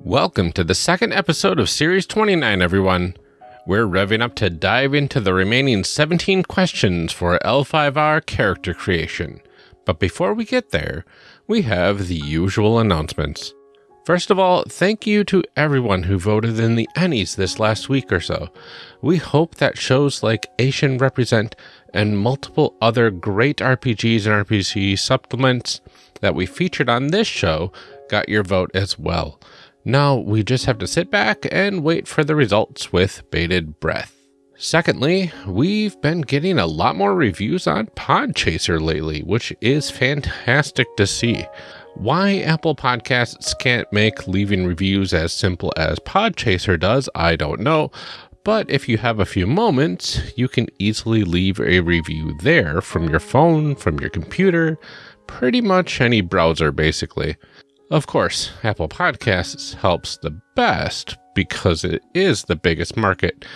Welcome to the second episode of Series 29, everyone. We're revving up to dive into the remaining 17 questions for L5R character creation. But before we get there, we have the usual announcements. First of all, thank you to everyone who voted in the Ennies this last week or so. We hope that shows like Asian Represent and multiple other great RPGs and RPG supplements that we featured on this show got your vote as well. Now we just have to sit back and wait for the results with bated breath. Secondly, we've been getting a lot more reviews on Podchaser lately, which is fantastic to see. Why Apple Podcasts can't make leaving reviews as simple as Podchaser does, I don't know. But if you have a few moments, you can easily leave a review there from your phone, from your computer, pretty much any browser, basically. Of course, Apple Podcasts helps the best because it is the biggest market.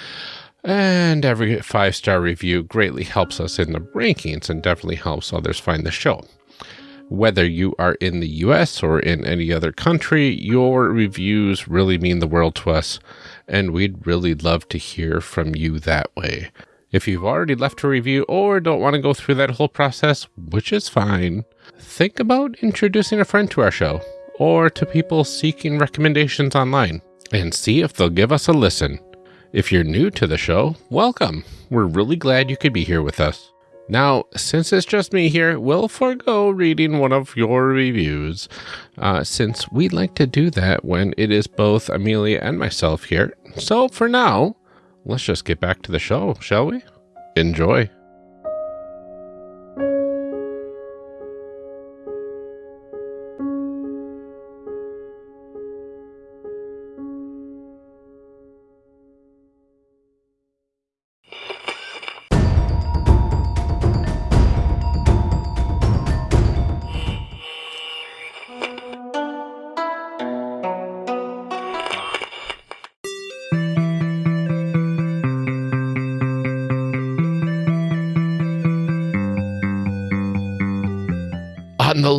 And every five star review greatly helps us in the rankings and definitely helps others find the show. Whether you are in the US or in any other country, your reviews really mean the world to us, and we'd really love to hear from you that way. If you've already left a review or don't want to go through that whole process, which is fine, think about introducing a friend to our show or to people seeking recommendations online and see if they'll give us a listen. If you're new to the show, welcome. We're really glad you could be here with us. Now, since it's just me here, we'll forego reading one of your reviews, uh, since we'd like to do that when it is both Amelia and myself here. So for now, let's just get back to the show, shall we? Enjoy.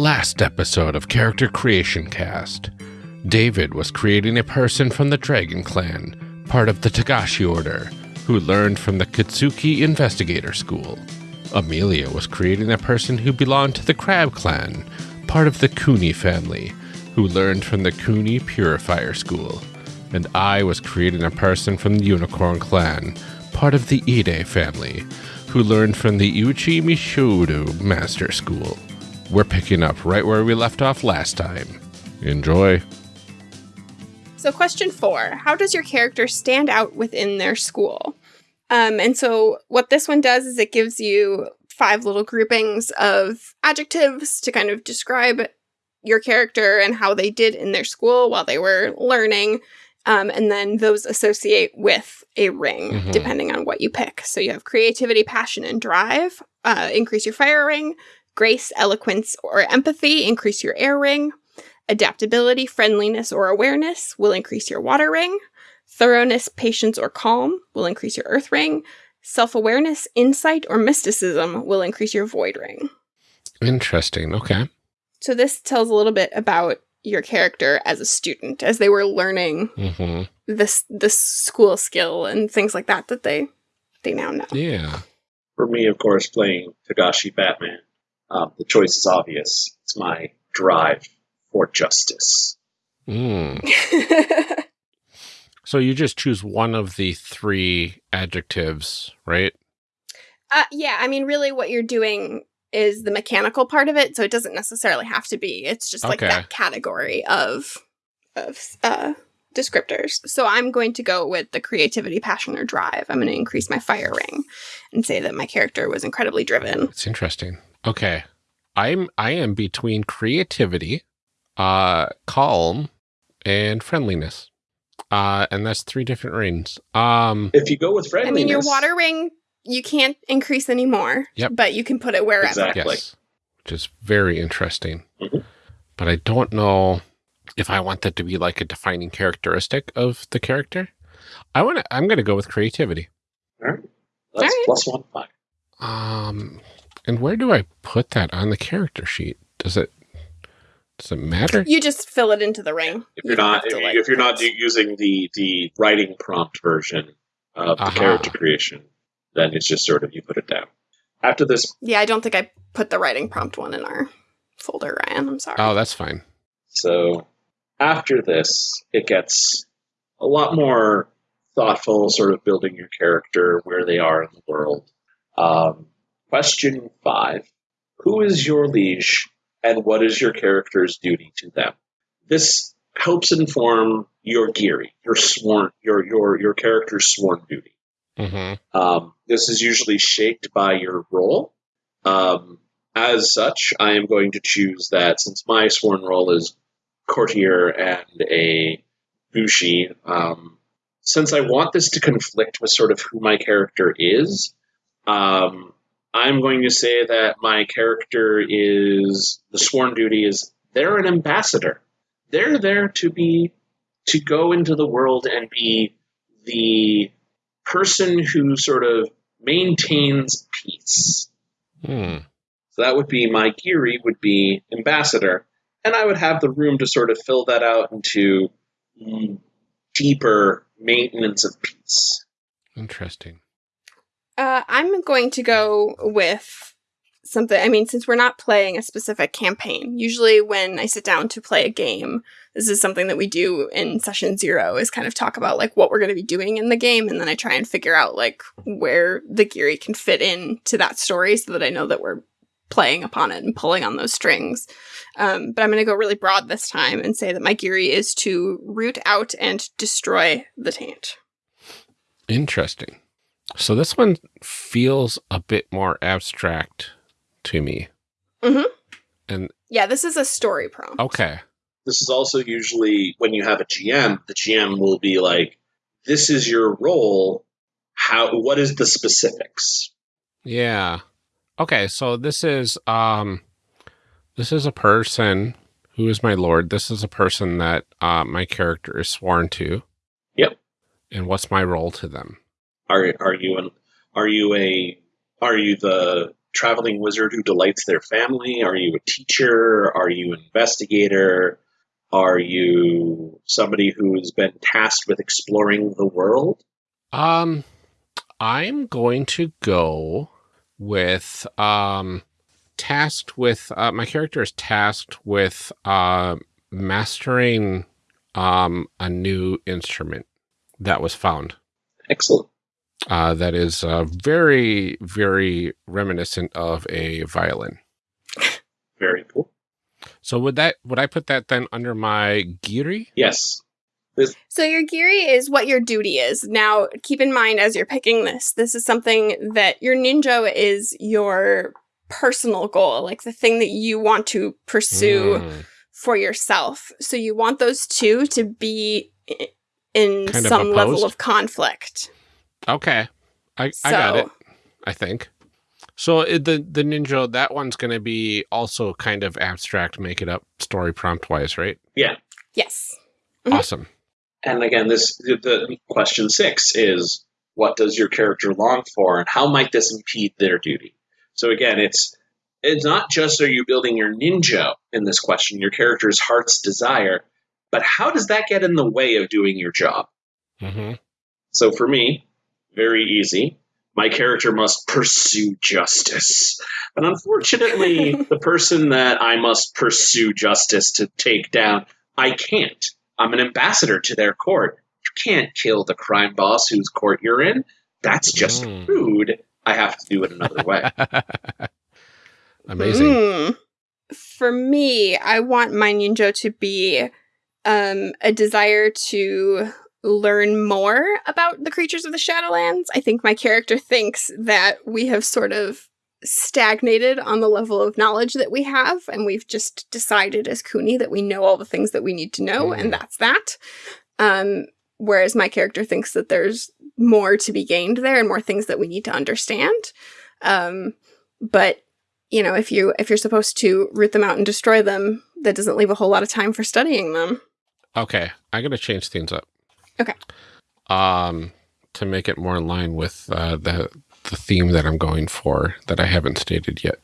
Last episode of Character Creation Cast, David was creating a person from the Dragon Clan, part of the Togashi Order, who learned from the Kitsuki Investigator School. Amelia was creating a person who belonged to the Crab Clan, part of the Kuni family, who learned from the Kuni Purifier School. And I was creating a person from the Unicorn Clan, part of the Ide family, who learned from the Iuchi Meishodo Master School. We're picking up right where we left off last time. Enjoy. So, question four How does your character stand out within their school? Um, and so, what this one does is it gives you five little groupings of adjectives to kind of describe your character and how they did in their school while they were learning. Um, and then those associate with a ring, Mhm. depending on what you pick. So, you have creativity, passion, and drive, uh, increase your fire ring. Grace, eloquence, or empathy, increase your air ring. Adaptability, friendliness, or awareness will increase your water ring. Thoroughness, patience, or calm will increase your earth ring. Self awareness, insight, or mysticism will increase your void ring. Interesting. Okay. So, this tells a little bit about your character as a student as they were learning hmm this this school skill and things like that that they they now know. Yeah. For me, of course, playing Togashi Batman, um, the choice is obvious. It's my drive for justice. Mm. So you just choose one of the three adjectives, right? Uh, yeah, I mean, really, what you're doing is the mechanical part of it, so it doesn't necessarily have to be. It's just like Okay. that category of of uh, descriptors. So I'm going to go with the creativity, passion, or drive. I'm going to increase my fire ring and say that my character was incredibly driven. It's interesting. Okay. I'm I am between creativity, uh calm, and friendliness. Uh and that's three different rings. Um If you go with friendliness, I friendliness, mean, your water ring you can't increase anymore. Yep. but you can put it wherever. Exactly. yes. Which is very interesting. Mhm. But I don't know if I want that to be like a defining characteristic of the character. I want to I'm going to go with creativity. All right. That's All right. plus one five. Um, and where do I put that on the character sheet? Does it? Does it matter? You just fill it into the ring. If You you're don't not have to, if, like, you, if you're not using the the writing prompt version of the Aha. character creation, then it's just sort of you put it down. After this, Yeah, I don't think I put the writing prompt one in our folder, Ryan. I'm sorry. Oh, that's fine. so after this, it gets a lot more thoughtful, sort of building your character, where they are in the world. Um, question five: Who is your liege, and what is your character's duty to them? This helps inform your giri, your sworn, your your your character's sworn duty. Mm-hmm. Um, this is usually shaped by your role. Um, as such, I am going to choose that since my sworn role is courtier and a bushi. Um, since I want this to conflict with sort of who my character is, um, I'm going to say that my character is the sworn duty is they're an ambassador. They're there to be to go into the world and be the person who sort of maintains peace. Hmm. So that would be my giri would be ambassador, and I would have the room to sort of fill that out into deeper maintenance of peace. Interesting. Uh, I'm going to go with something. I mean, since we're not playing a specific campaign, usually when I sit down to play a game, this is something that we do in session zero is kind of talk about like what we're going to be doing in the game. And then I try and figure out like where the giri can fit in to that story so that I know that we're playing upon it and pulling on those strings. Um, but I'm going to go really broad this time and say that my giri is to root out and destroy the taint. Interesting. So this one feels a bit more abstract to me. Mhm. And Yeah, this is a story prompt. okay. This is also usually when you have a GM, the GM will be like, "This is your role. How? What is the specifics?" Yeah. Okay, so this is um this is a person who is my lord. This is a person that uh my character is sworn to. Yep. And what's my role to them? Are are you an are you a are you the traveling wizard who delights their family? Are you a teacher? Are you an investigator? Are you somebody who's been tasked with exploring the world? Um I'm going to go with um tasked with uh my character is tasked with uh mastering um a new instrument that was found. Excellent. Uh, that is uh, very, very reminiscent of a violin. Very cool. So would that would I put that then under my giri? Yes. So your giri is what your duty is. Now, keep in mind as you're picking this, this is something that your ninjō is your personal goal, like the thing that you want to pursue Mm, for yourself. So you want those two to be in Kind of some level of conflict. Okay, I I got it. I think. So it, the the ninjō that one's going to be also kind of abstract, make it up story prompt wise, right? Yeah. Yes. Mhm. Awesome. And again, this the, the question six is what does your character long for, and how might this impede their duty? So again, it's it's not just are you building your ninjō in this question, your character's heart's desire, but how does that get in the way of doing your job? hmm So for me, very easy. My character must pursue justice. But unfortunately, the person that I must pursue justice to take down, I can't. I'm an ambassador to their court. You can't kill the crime boss whose court you're in. That's just Mm. rude. I have to do it another way. Amazing. Mm. For me, I want my ninjō to be um, a desire to learn more about the creatures of the Shadowlands. I think my character thinks that we have sort of stagnated on the level of knowledge that we have, and we've just decided as Kuni that we know all the things that we need to know, Mm. and that's that. Um, whereas my character thinks that there's more to be gained there and more things that we need to understand. Um, but you know, if you if you're supposed to root them out and destroy them, that doesn't leave a whole lot of time for studying them. Okay, I'm gonna change things up. Okay. Um, to make it more in line with uh, the the theme that I'm going for that I haven't stated yet.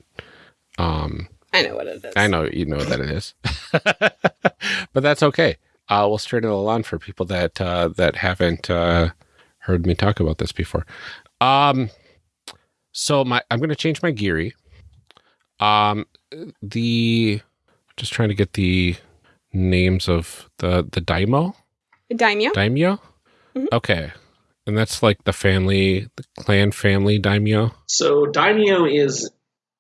Um, I know what it is. I know you know that it is, but that's okay. Uh, we'll straighten it on for people that uh, that haven't uh, heard me talk about this before. Um, so my I'm going to change my giri. Um, the just trying to get the names of the the daimyo Daimyo. daimyo. Mhm. Okay, and that's like the family, the clan family daimyo. So daimyo is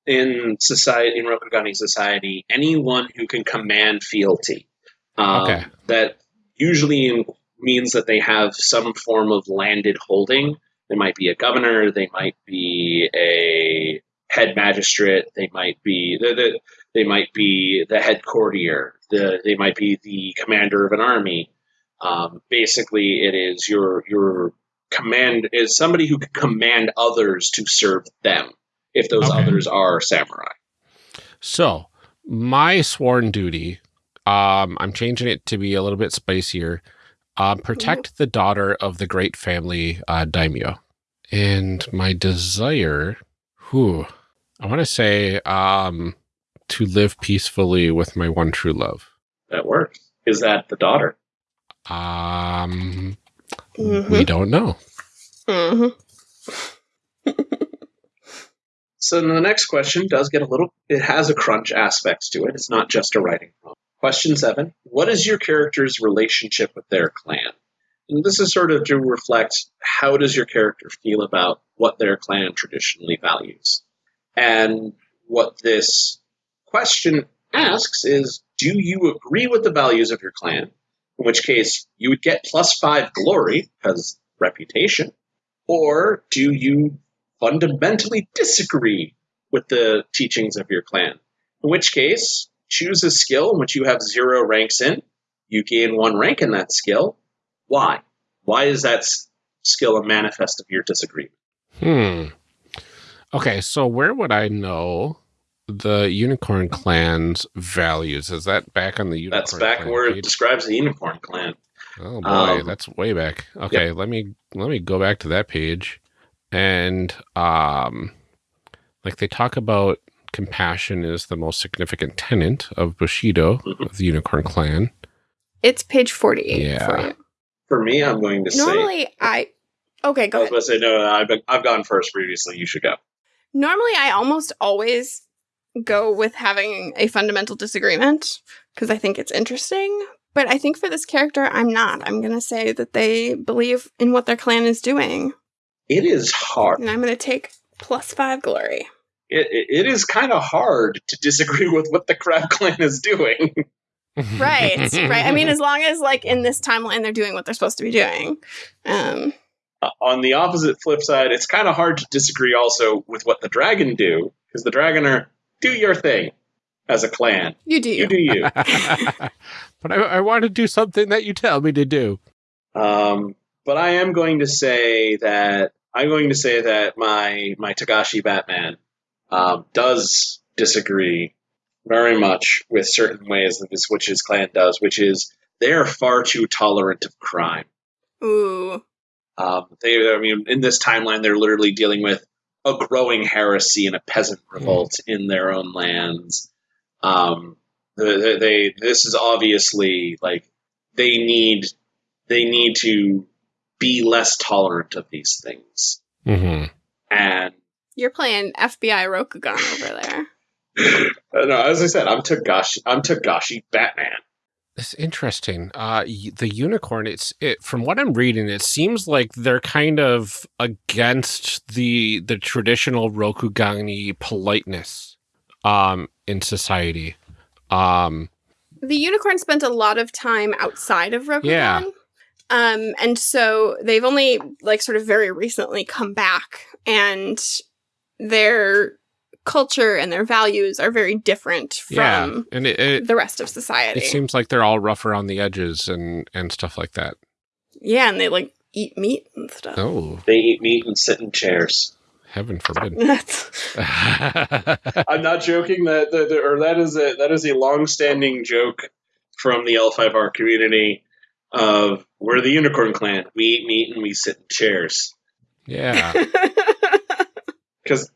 in society in Rokugani society anyone who can command fealty. Um, Okay. That usually means that they have some form of landed holding. They might be a governor. They might be a head magistrate. They might be the, the they might be the head courtier. The, they might be the commander of an army. Um, basically, it is your your command is somebody who can command others to serve them if those Okay. others are samurai. So my sworn duty, um, I'm changing it to be a little bit spicier. Um, protect the daughter of the great family uh, daimyo, and my desire, whew, I want to say, um, to live peacefully with my one true love. That works. Is that the daughter? Um, Mhm. we don't know. Mhm. So then the next question does get a little. It has a crunch aspects to it. It's not just a writing problem. Question seven: What is your character's relationship with their clan? And this is sort of to reflect how does your character feel about what their clan traditionally values, and what this question asks is: Do you agree with the values of your clan? In which case, you would get plus five glory because reputation, or do you fundamentally disagree with the teachings of your clan. In which case, choose a skill in which you have zero ranks in. You gain one rank in that skill. Why? Why is that skill a manifest of your disagreement? Hmm. Okay, so where would I know the unicorn clan's values? Is that back on the unicorn? That's back clan where it describes the unicorn clan. Oh boy, Um, that's way back. Okay, let me let me go back to that page, and um, like they talk about compassion is the most significant tenet of Bushido Mhm. of the Unicorn Clan. It's page 48 Yeah. for. For me, I'm going to say. Normally, I. Okay, go I go was ahead. going to say no. no I've been, I've gone first previously. You should go. Normally, I almost always go with having a fundamental disagreement because I think it's interesting. But I think for this character, I'm not. I'm going to say that they believe in what their clan is doing. It is hard. And I'm going to take plus five glory. It, it, it is kind of hard to disagree with what the crab clan is doing. Right, right. I mean, as long as, like, in this timeline, they're doing what they're supposed to be doing. Um, Uh, on the opposite flip side, it's kind of hard to disagree also with what the dragon do, because the dragon are do your thing as a clan. you do you. You do you. but I, I want to do something that you tell me to do. um, but I am going to say that I'm going to say that my my Togashi Batman um, does disagree very much with certain ways that this which his clan does, which is they are far too tolerant of crime. Ooh. Um, they, I mean, in this timeline, they're literally dealing with a growing heresy and a peasant revolt in their own lands. Um, they, they, this is obviously like they need, they need to be less tolerant of these things. hmm And You're playing FBI Rokugan over there. no, as I said, I'm Togashi, I'm Togashi Batman. It's interesting. Uh, the unicorn. It's it. From what I'm reading, it seems like they're kind of against the the traditional Rokugani politeness, um, in society. Um, The unicorn spent a lot of time outside of Rokugan. Yeah. Um, and so they've only like sort of very recently come back and their culture and their values are very different from yeah, and it, it the rest of society. it seems like they're all rough around the edges and and stuff like that. yeah, and they like eat meat and stuff. Oh, They eat meat and sit in chairs. heaven forbid. I'm not joking. That, that or that is a that is a long-standing joke from the L5R community of we're the Unicorn Clan. We eat meat and we sit in chairs yeah. because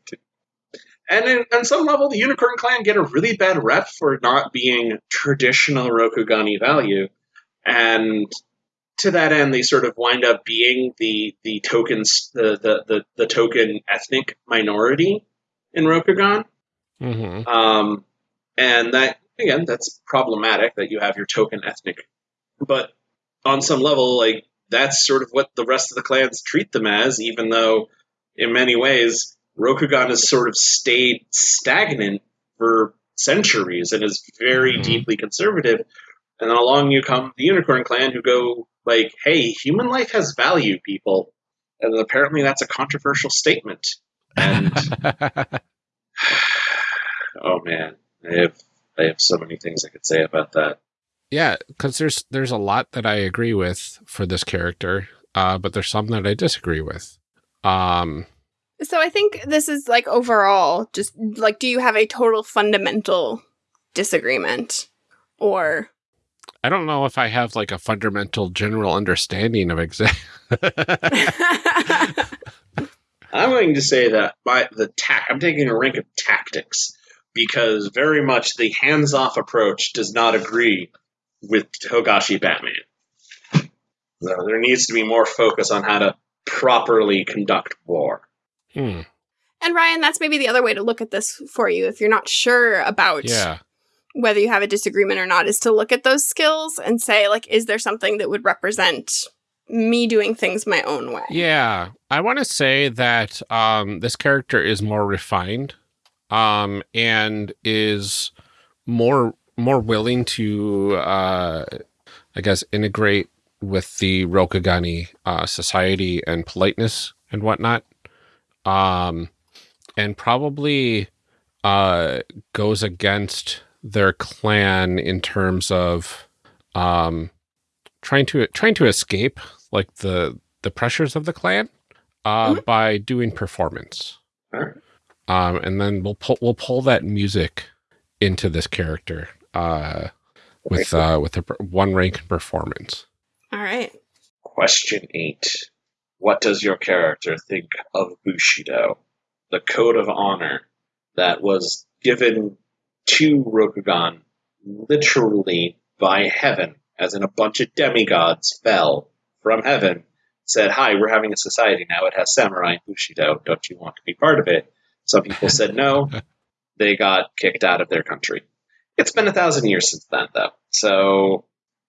and in, on some level, the Unicorn Clan get a really bad rep for not being traditional Rokugani value, and to that end, they sort of wind up being the the tokens the the the, the token ethnic minority in Rokugan. Mm-hmm. Um, and that again, that's problematic that you have your token ethnic, but on some level, like that's sort of what the rest of the clans treat them as, even though in many ways Rokugan has sort of stayed stagnant for centuries and is very Mhm. deeply conservative. And then along you come the Unicorn Clan who go like, "Hey, human life has value, people," and apparently that's a controversial statement. And oh man, I have I have so many things I could say about that. yeah, because there's there's a lot that I agree with for this character, uh, but there's some that I disagree with. Um, So I think this is like overall just like do you have a total fundamental disagreement or I don't know if I have like a fundamental general understanding of exact. I'm going to say that by the tac, I'm taking a rank of tactics because very much the hands-off approach does not agree with Togashi Batman. So there needs to be more focus on how to properly conduct war. Hmm, And Ryan, that's maybe the other way to look at this for you if you're not sure about yeah, whether you have a disagreement or not is to look at those skills and say like is there something that would represent me doing things my own way. yeah. I want to say that um, this character is more refined, um, and is more more willing to, uh, I guess, integrate with the Rokugani uh, society and politeness and whatnot. Um, and probably uh, goes against their clan in terms of um, trying to trying to escape like the the pressures of the clan uh, by doing performance. Alright. Um, and then we'll pull we'll pull that music into this character uh, with uh, with a one rank in performance. All right. Question eight. What does your character think of Bushido, the code of honor that was given to Rokugan literally by heaven, as in a bunch of demigods fell from heaven, said, Hi, we're having a society now. It has samurai and Bushido. Don't you want to be part of it? Some people said no. They got kicked out of their country. It's been a thousand years since then, though. So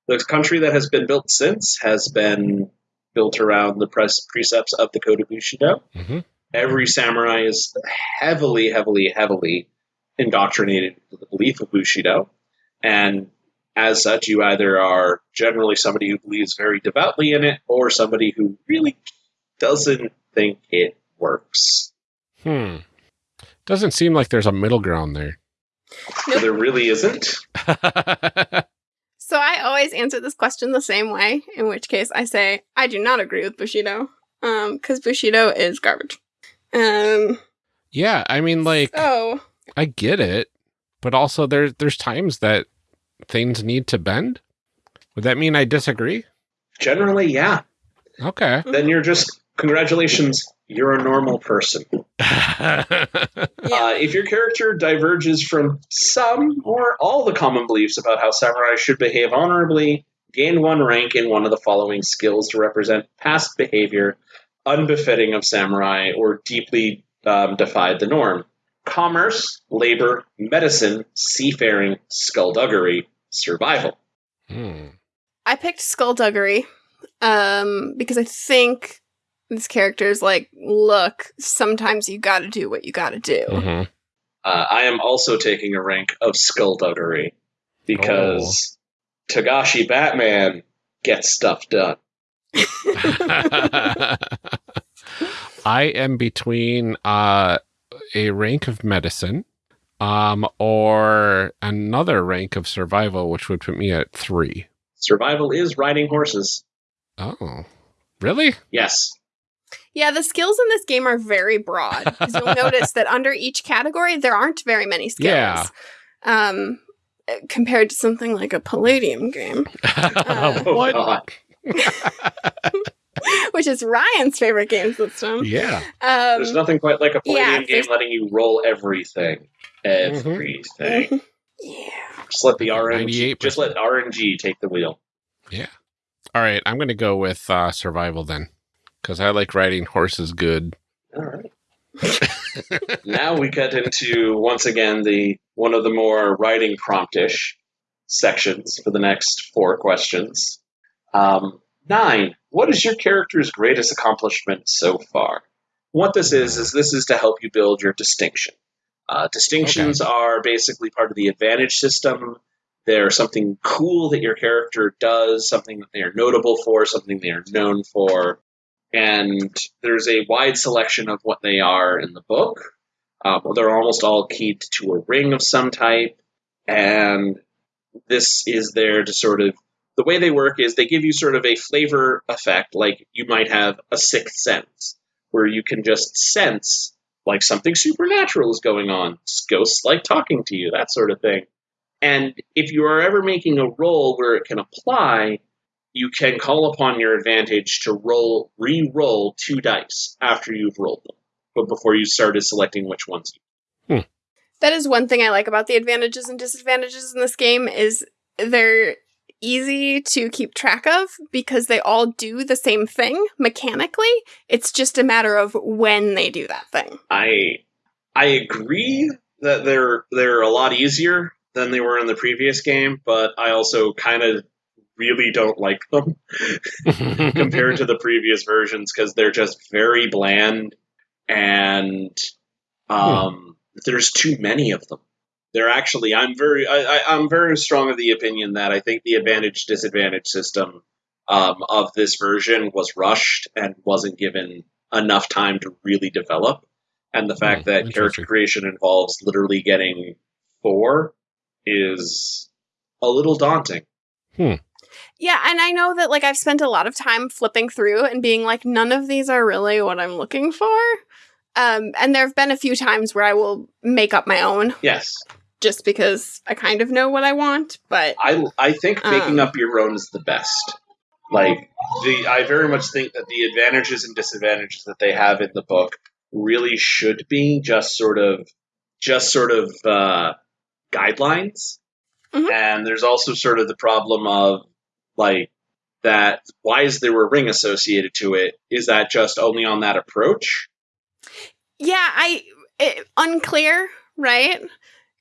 the country that has been built since has been built around the pres- precepts of the Code of Bushido. hmm Every samurai is heavily, heavily, heavily indoctrinated into the belief of Bushido. And as such, you either are generally somebody who believes very devoutly in it or somebody who really doesn't think it works. Hmm. Doesn't seem like there's a middle ground there. Nope. There really isn't. So I always answer this question the same way, in which case I say I do not agree with Bushido, um, because Bushido is garbage. Um, yeah, I mean, like so I get it, but also there's there's times that things need to bend. Would that mean I disagree? Generally, yeah. Okay. Then you're just, congratulations, you're a normal person. Yeah. Uh, if your character diverges from some or all the common beliefs about how samurai should behave honorably, gain one rank in one of the following skills to represent past behavior unbefitting of samurai or deeply um, defied the norm commerce, labor, medicine, seafaring, skullduggery, survival. Hmm. I picked Skullduggery, um, because I think this character is like, look, sometimes you got to do what you got to do. Mhm. Uh, I am also taking a rank of skullduggery because Togashi Batman gets stuff done. I am between uh, a rank of medicine um, or another rank of survival, which would put me at three. Survival is riding horses. Oh, really? Yes. Yeah, the skills in this game are very broad. 'cause you'll notice that under each category, there aren't very many skills. Yeah. Um, compared to something like a Palladium game. Oh, what? Which is Ryan's favorite game system. Yeah. Um, There's nothing quite like a yeah, Palladium game letting you roll everything. Everything. yeah. Just let the RNG just let RNG take the wheel. Yeah. All right. I'm going to go with uh, survival then because I like riding horses good. All right. now we cut into once again the one of the more writing promptish sections for the next four questions. Um, nine. What is your character's greatest accomplishment so far? What this is is this is to help you build your distinction. Uh, distinctions are basically part of the advantage system. They're something cool that your character does, something that they are notable for, something they are known for and there's a wide selection of what they are in the book. Um, they're almost all keyed to a ring of some type, and this is there to sort of the way they work is they give you sort of a flavor effect, like you might have a sixth sense, where you can just sense like something supernatural is going on, ghosts like talking to you, that sort of thing. And if you are ever making a roll where it can apply, you can call upon your advantage to roll re-roll two dice after you've rolled them, but before you started selecting which ones. Hmm. That is one thing I like about the advantages and disadvantages in this game is they're easy to keep track of because they all do the same thing mechanically. It's just a matter of when they do that thing. I I agree that they're they're a lot easier than they were in the previous game, but I also kind of really don't like them compared to the previous versions because they're just very bland and um, there's too many of them. They're actually I'm very I, I, I'm very strong of the opinion that I think the advantage disadvantage system um, of this version was rushed and wasn't given enough time to really develop. And the fact Hmm, that character creation involves literally getting four is a little daunting. Yeah, and I know that like I've spent a lot of time flipping through and being like none of these are really what I'm looking for. Um and there've been a few times where I will make up my own Yes, just because I kind of know what I want, but I I think making Um. up your own is the best. Like the I very much think that the advantages and disadvantages that they have in the book really should be just sort of just sort of uh, guidelines. Mhm. And there's also sort of the problem of like that why is there a ring associated to it? Is that just only on that approach? yeah, I it, unclear, right?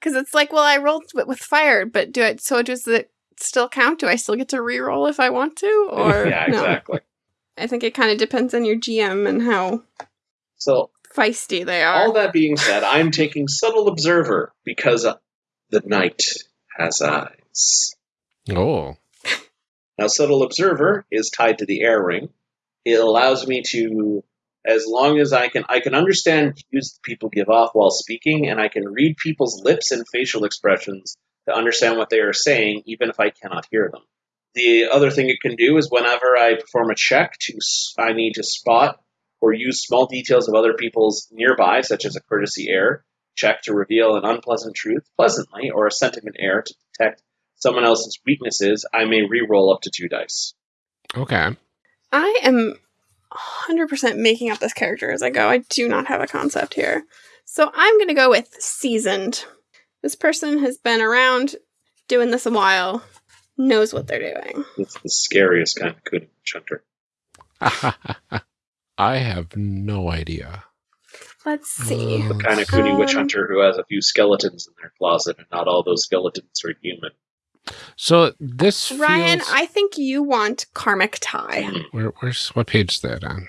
Cuz it's like, well, I rolled with, with fire, but do it so does it still count? Do I still get to re-roll if I want to or yeah, no? exactly. I think it kind of depends on your GM and how So feisty they are. All that being said, I'm taking subtle observer because uh, the night has eyes. oh. Now, subtle observer is tied to the air ring. It allows me to, as long as I can, I can understand cues people give off while speaking, and I can read people's lips and facial expressions to understand what they are saying, even if I cannot hear them. The other thing it can do is whenever I perform a check to, I need to spot or use small details of other people's nearby, such as a courtesy air check to reveal an unpleasant truth pleasantly, or a sentiment air to detect someone else's weaknesses, I may re-roll up to two dice. Okay. I am 100% making up this character as I go. I do not have a concept here. So I'm going to go with seasoned. This person has been around doing this a while, knows what they're doing. It's the scariest kind of good hunter. I have no idea. Let's see. Uh, The kind of Kuni witch Um, hunter who has a few skeletons in their closet, and not all those skeletons are human. So this Ryan, feels- I think you want Karmic Tie. Where, where's what page is that on?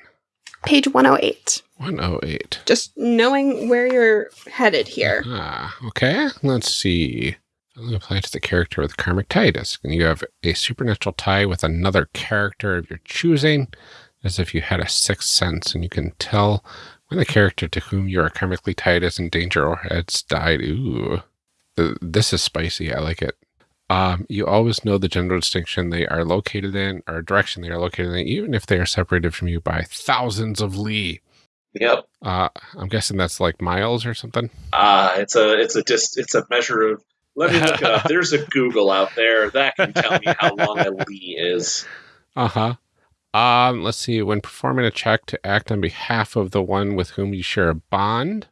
Page 108. 108. Just knowing where you're headed here. Ah, okay. Let's see. Only apply to the character with karmic tie disc, and you have a supernatural tie with another character of your choosing, as if you had a sixth sense, and you can tell when the character to whom you are karmically tied is in danger or has died. Ooh, this is spicy. I like it. Um, you always know the general distinction they are located in, or direction they are located in, even if they are separated from you by thousands of li. Yep. Uh, I'm guessing that's like miles or something. Ah, it's a it's a dis, it's a measure of. Let me look up. There's a Google out there that can tell me how long a li is. Uh huh. Um, let's see. When performing a check to act on behalf of the one with whom you share a bond.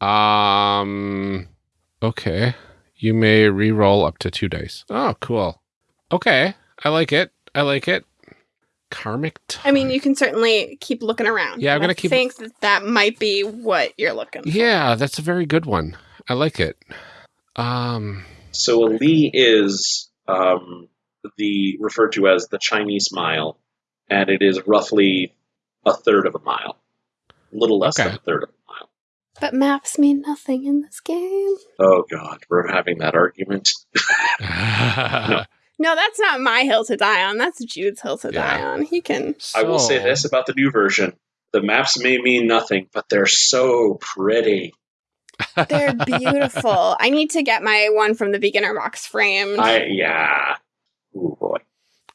Um, okay. You may re-roll up to two dice. Oh, cool. Okay. I like it. I like it. Karmic I mean, you can certainly keep looking around. Yeah, I'm gonna keep... I keep- think that that might be what you're looking for. Yeah, that's a very good one. I like it. Um, So a li is um, the referred to as the Chinese mile, and it is roughly a third of a mile, a little less Okay. than a third of a mile. But maps mean nothing in this game. Oh God, we're having that argument. No, no. that's not my hill to die on. That's Jude's hill to die on. He can. I will say this about the new version: the maps may mean nothing, but they're so pretty. They're beautiful. I need to get my one from the beginner box framed. I yeah. Ooh boy.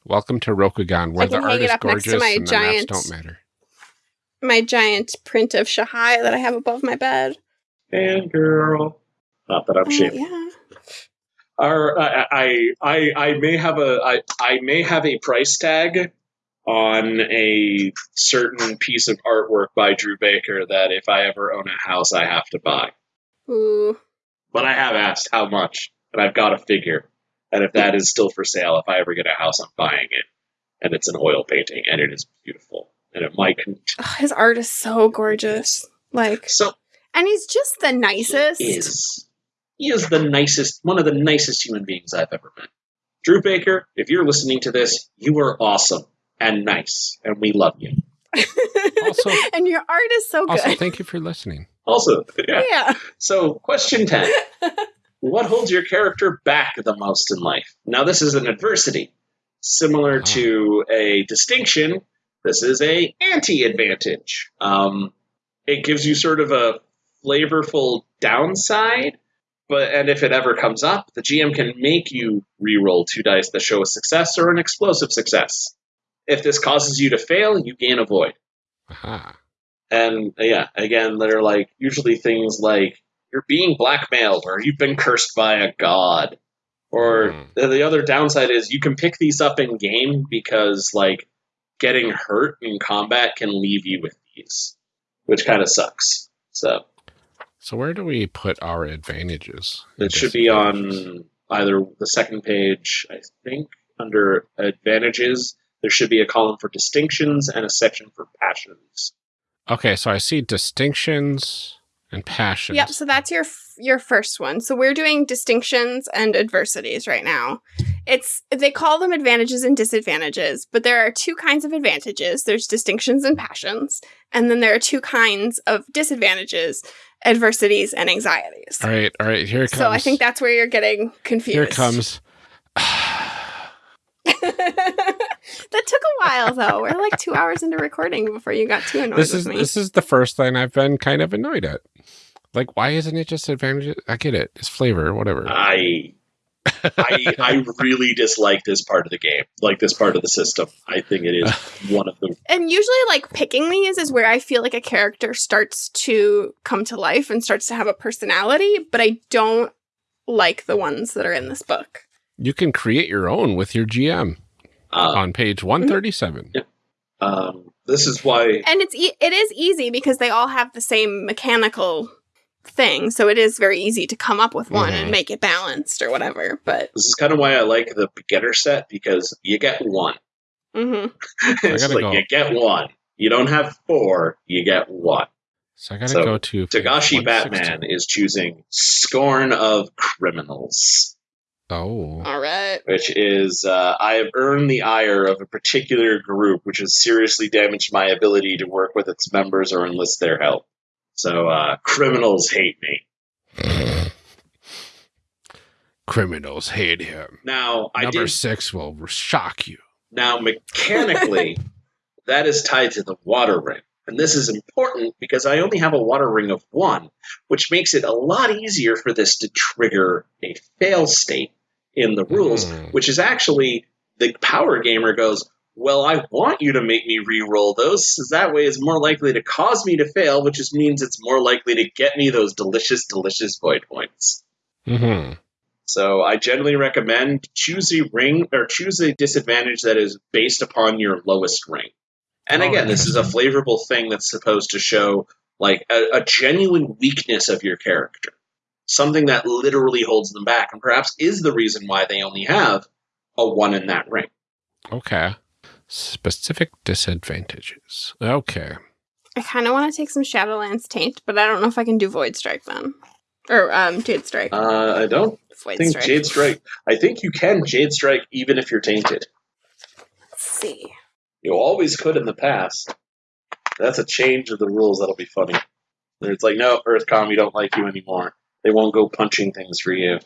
Welcome to Rokugan, where I the can hang art it is up next to gorgeous my and the giant- maps don't matter. My giant print of Shahai that I have above my bed. And girl. Not that I'm Uh, shaming. yeah. Our, I, I, I, I may have a, I, I may have a price tag on a certain piece of artwork by Drew Baker that if I ever own a house, I have to buy. Ooh. But I have asked how much, and I've got a figure. And if that is still for sale, if I ever get a house, I'm buying it. And it's an oil painting, and it is beautiful. And it might. Con- Ugh, his art is so gorgeous. Like, so and he's just the nicest. He is. He is the nicest, one of the nicest human beings I've ever met. Drew Baker, if you're listening to this, you are awesome and nice, and we love you. Also- and your art is so Also, good. thank you for listening. Also, yeah. yeah. So, question 10. what holds your character back the most in life? Now, this is an adversity. Similar Ah. to a distinction, this is a anti-advantage. Um, it gives you sort of a flavorful downside, but and if it ever comes up, the GM can make you re-roll two dice that show a success or an explosive success. If this causes you to fail, you gain a void. Aha. And yeah, again, they're like usually things like you're being blackmailed or you've been cursed by a god. Or the, the other downside is you can pick these up in game because like getting hurt in combat can leave you with these, which kind of sucks. So So where do we put our advantages? it should be on either the second page, I think, under advantages. There should be a column for distinctions and a section for passions. Okay, so I see distinctions and passions. Yep. So that's your f- your first one. So we're doing distinctions and adversities right now. It's they call them advantages and disadvantages, but there are two kinds of advantages. There's distinctions and passions, and then there are two kinds of disadvantages: adversities and anxieties. All right, all right. Here it comes. So I think that's where you're getting confused. here it comes. that took a while though. We're like two hours into recording before you got too annoyed this is this is the first thing I've been kind of annoyed at. Like, why isn't it just advantage? I get it. It's flavor, whatever. I I I really dislike this part of the game, like this part of the system. I think it is one of the and usually like picking these is where I feel like a character starts to come to life and starts to have a personality, but I don't like the ones that are in this book. you can create your own with your GM uh, on page 137. um. This is why And it's e- it is easy because they all have the same mechanical thing, so it is very easy to come up with one Mhm. and make it balanced or whatever. But this is kind of why I like the beginner set because you get one. mhm. it's gotta like go. you get one. You don't have four. You get one. So I gotta So, go to Togashi Batman is choosing Scorn of Criminals. Oh, all right. which is uh, I have earned the ire of a particular group which has seriously damaged my ability to work with its members or enlist their help. So uh, criminals hate me. criminals hate him. Now I Number did six will shock you. now mechanically that is tied to the water ring. And this is important because I only have a water ring of one, which makes it a lot easier for this to trigger a fail state in the rules, Mm. which is actually the power gamer goes, Well, I want you to make me re-roll those, so that way it's more likely to cause me to fail, which just means it's more likely to get me those delicious, delicious void points. hmm So I generally recommend choose a ring or choose a disadvantage that is based upon your lowest ring. And Oh, again, this is a flavorful thing that's supposed to show like a, a genuine weakness of your character, something that literally holds them back, and perhaps is the reason why they only have a one in that ring. Okay. Specific disadvantages. Okay. I kind of want to take some Shadowlands Taint, but I don't know if I can do Void Strike then. Or um, Jade Strike. Uh, I don't Void think Strike. Jade Strike. I think you can Jade Strike even if you're tainted. Let's see. You always could in the past. That's a change of the rules that'll be funny. It's like, no, Earthcom, we don't like you anymore. They won't go punching things for you.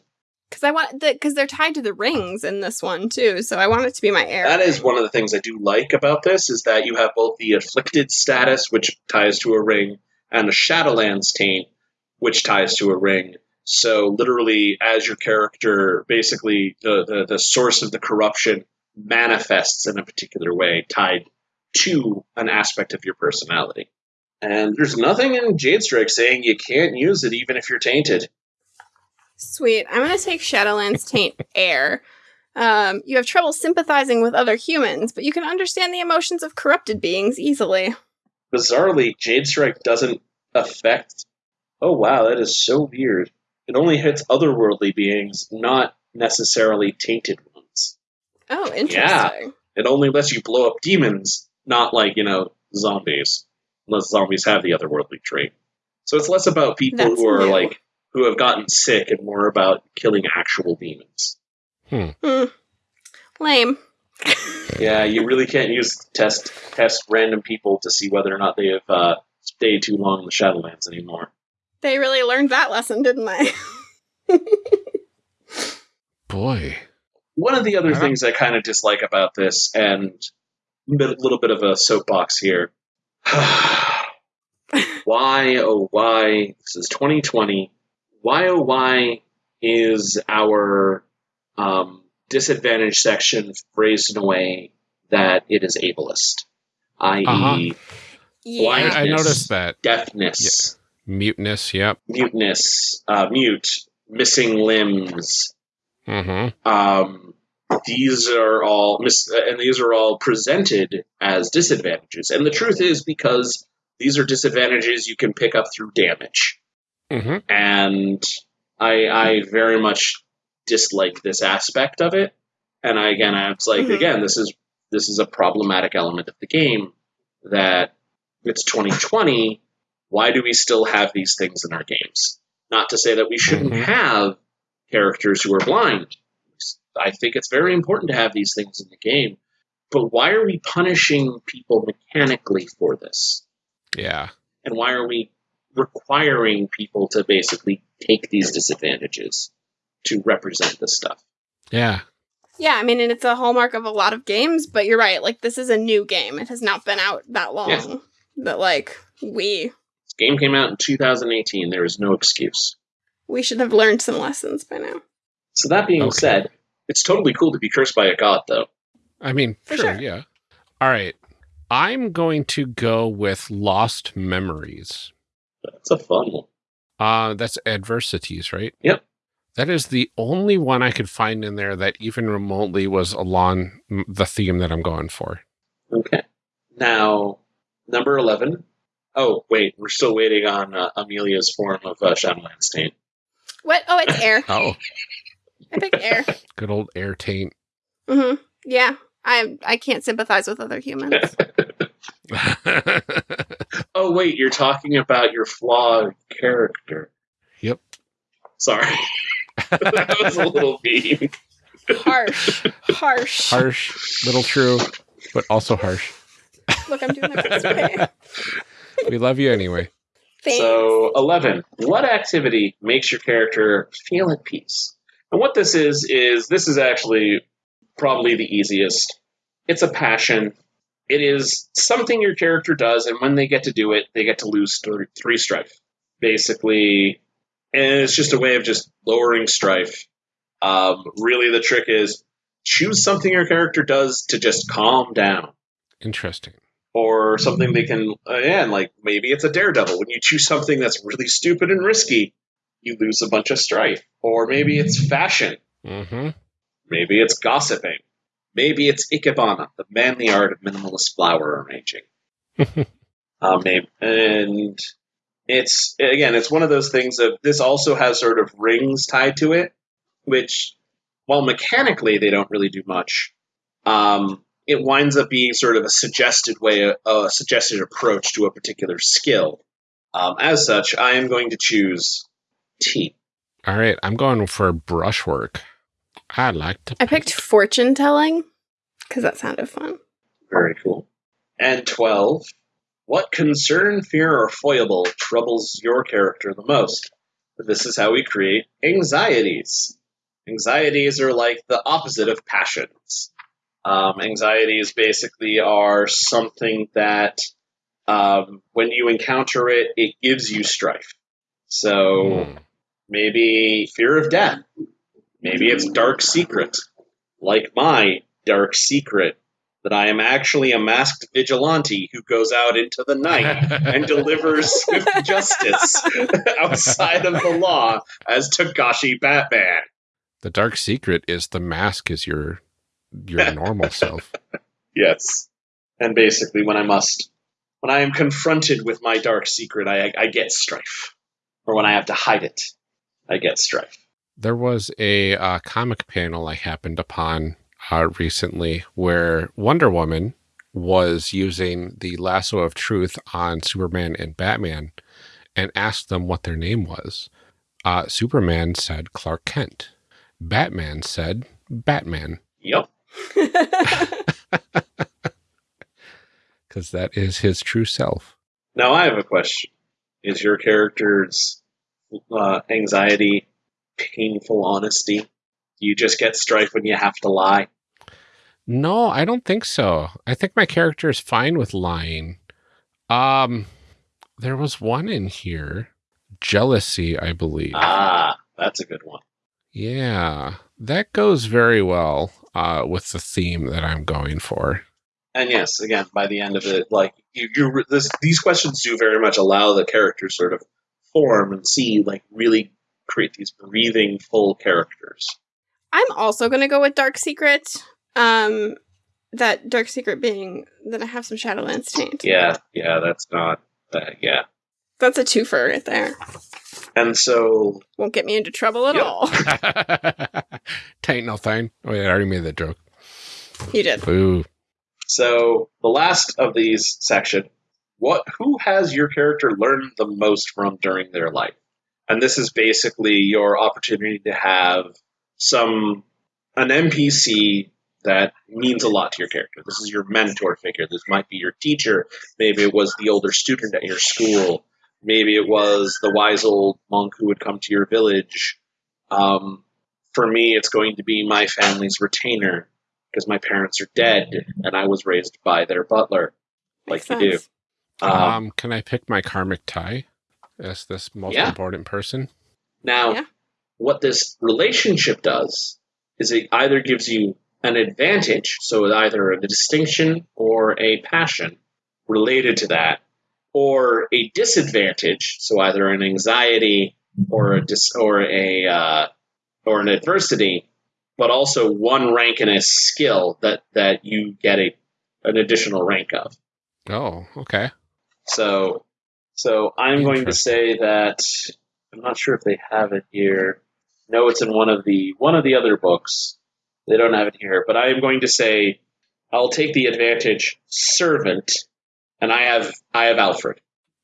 Because I want the because they're tied to the rings in this one too, so I want it to be my air. That is ring. one of the things I do like about this is that you have both the afflicted status, which ties to a ring, and the Shadowlands taint, which ties to a ring. So literally, as your character, basically the, the, the source of the corruption manifests in a particular way, tied to an aspect of your personality. And there's nothing in Jade Strike saying you can't use it even if you're tainted. Sweet. I'm gonna take Shadowlands Taint Air. Um, you have trouble sympathizing with other humans, but you can understand the emotions of corrupted beings easily. bizarrely, Jade Strike doesn't affect. Oh wow, that is so weird. It only hits otherworldly beings, not necessarily tainted ones. Oh, interesting. Yeah. It only lets you blow up demons, not like you know zombies, unless zombies have the otherworldly trait. So it's less about people That's who are new. like who have gotten sick, and more about killing actual demons. Hmm. Lame. Yeah, you really can't use test test random people to see whether or not they have uh, stayed too long in the Shadowlands anymore. They really learned that lesson, didn't they? Boy. One of the other Yeah. things I kind of dislike about this, and a little bit of a soapbox here. why, oh, why? This is 2020. Why, oh, why is our um, disadvantage section phrased in a way that it is ableist? I.e., Uh-huh. yeah. Why- I, I noticed that. deafness, Muteness, yep. muteness, uh, mute, missing limbs, Mm-hmm. um, these are all mis- and these are all presented as disadvantages. And the truth is because these are disadvantages you can pick up through damage. Mm-hmm. And I, I very much dislike this aspect of it. And I, again, I was like, Mhm. again, this is this is a problematic element of the game that it's 2020. Why do we still have these things in our games? Not to say that we shouldn't Mhm. have characters who are blind. I think it's very important to have these things in the game. But why are we punishing people mechanically for this? Yeah. And why are we requiring people to basically take these disadvantages to represent this stuff? Yeah. Yeah, I mean, and it's a hallmark of a lot of games, but you're right. Like, this is a new game. It has not been out that long. Yeah. That, like, we This game came out in 2018. There is no excuse. we should have learned some lessons by now. So that being Okay. said, it's totally cool to be cursed by a god, though. I mean, For sure, sure. yeah. All right. I'm going to go with Lost Memories. That's a fun one. Uh, that's adversities, right? Yep. That is the only one I could find in there that even remotely was along the theme that I'm going for. Okay. Now, number 11. Oh, wait, we're still waiting on uh, Amelia's form of uh, Shadowlands Taint. What? Oh, it's air. Oh, I picked air. good old air taint. Mm-hmm. Yeah, I I can't sympathize with other humans. Oh, wait, you're talking about your flawed character. Yep. Sorry. that was a little mean. harsh, harsh. harsh, little true, but also harsh. Look, I'm doing my best. Okay. We love you anyway. Thanks. So, 11. What activity makes your character feel at peace? And what this is, is this is actually probably the easiest. It's a passion. It is something your character does, and when they get to do it, they get to lose th- three strife. Basically, and it's just a way of just lowering strife. Um, really, the trick is choose something your character does to just calm down Interesting. or something they can again like maybe it's a daredevil when you choose something that's really stupid and risky you lose a bunch of strife or maybe it's fashion Mm-hmm. maybe it's gossiping maybe it's ikebana the manly art of minimalist flower arranging um, name, and it's again, it's one of those things of this also has sort of rings tied to it, which while mechanically they don't really do much, um, it winds up being sort of a suggested way, a suggested approach to a particular skill. Um, as such, I am going to choose T. All right, I'm going for brushwork. I like to. I picked fortune telling because that sounded fun. Very cool. And 12. What concern, fear, or foible troubles your character the most? This is how we create anxieties. Anxieties are like the opposite of passions. Um, anxieties basically are something that um, when you encounter it, it gives you strife. So Hmm. maybe fear of death. Maybe it's dark secret, like my dark secret that I am actually a masked vigilante who goes out into the night and delivers swift justice outside of the law as Togashi Batman. The dark secret is the mask is your your normal self. Yes. And basically, when I must, when I am confronted with my dark secret, I, I get strife. Or when I have to hide it, I get strife. There was a uh, comic panel I happened upon uh, recently where Wonder Woman was using the lasso of truth on Superman and Batman and asked them what their name was. Uh, Superman said Clark Kent. Batman said Batman Yep. because that is his true self. Now I have a question. Is your character's uh, anxiety painful honesty? Do you just get strife when you have to lie? No, I don't think so. I think my character is fine with lying. Um, there was one in here, jealousy, I believe. Ah, that's a good one. Yeah, that goes very well uh, with the theme that I'm going for. And yes, again, by the end of it, like you, you this, these questions do very much allow the character sort of form and see, like, really create these breathing, full characters. I'm also gonna go with Dark Secret. Um, that Dark Secret being that I have some Shadowlands taint. Yeah, yeah, that's not, uh, yeah. That's a twofer right there. And so, Won't get me into trouble at Yep. all. Tain't no thing. Oh, yeah, I already made that joke. You did. Boo. so the last of these section, what, who has your character learned the most from during their life? And this is basically your opportunity to have some an NPC that means a lot to your character. This is your mentor figure. This might be your teacher. Maybe it was the older student at your school. Maybe it was the wise old monk who would come to your village. Um, for me, it's going to be my family's retainer because my parents are dead and I was raised by their butler, like Makes you do. sense. Um, Um, can I pick my karmic tie as this most Yeah. important person? Now, Yeah. what this relationship does is it either gives you an advantage, so either a distinction or a passion related to that, or a disadvantage, so either an anxiety or a dis- or a uh, or an adversity, but also one rank in a skill that that you get a an additional rank of. Oh, okay. So, so I'm going to say that I'm not sure if they have it here. No, it's in one of the one of the other books. They don't have it here, but I am going to say I'll take the advantage servant, and I have I have Alfred.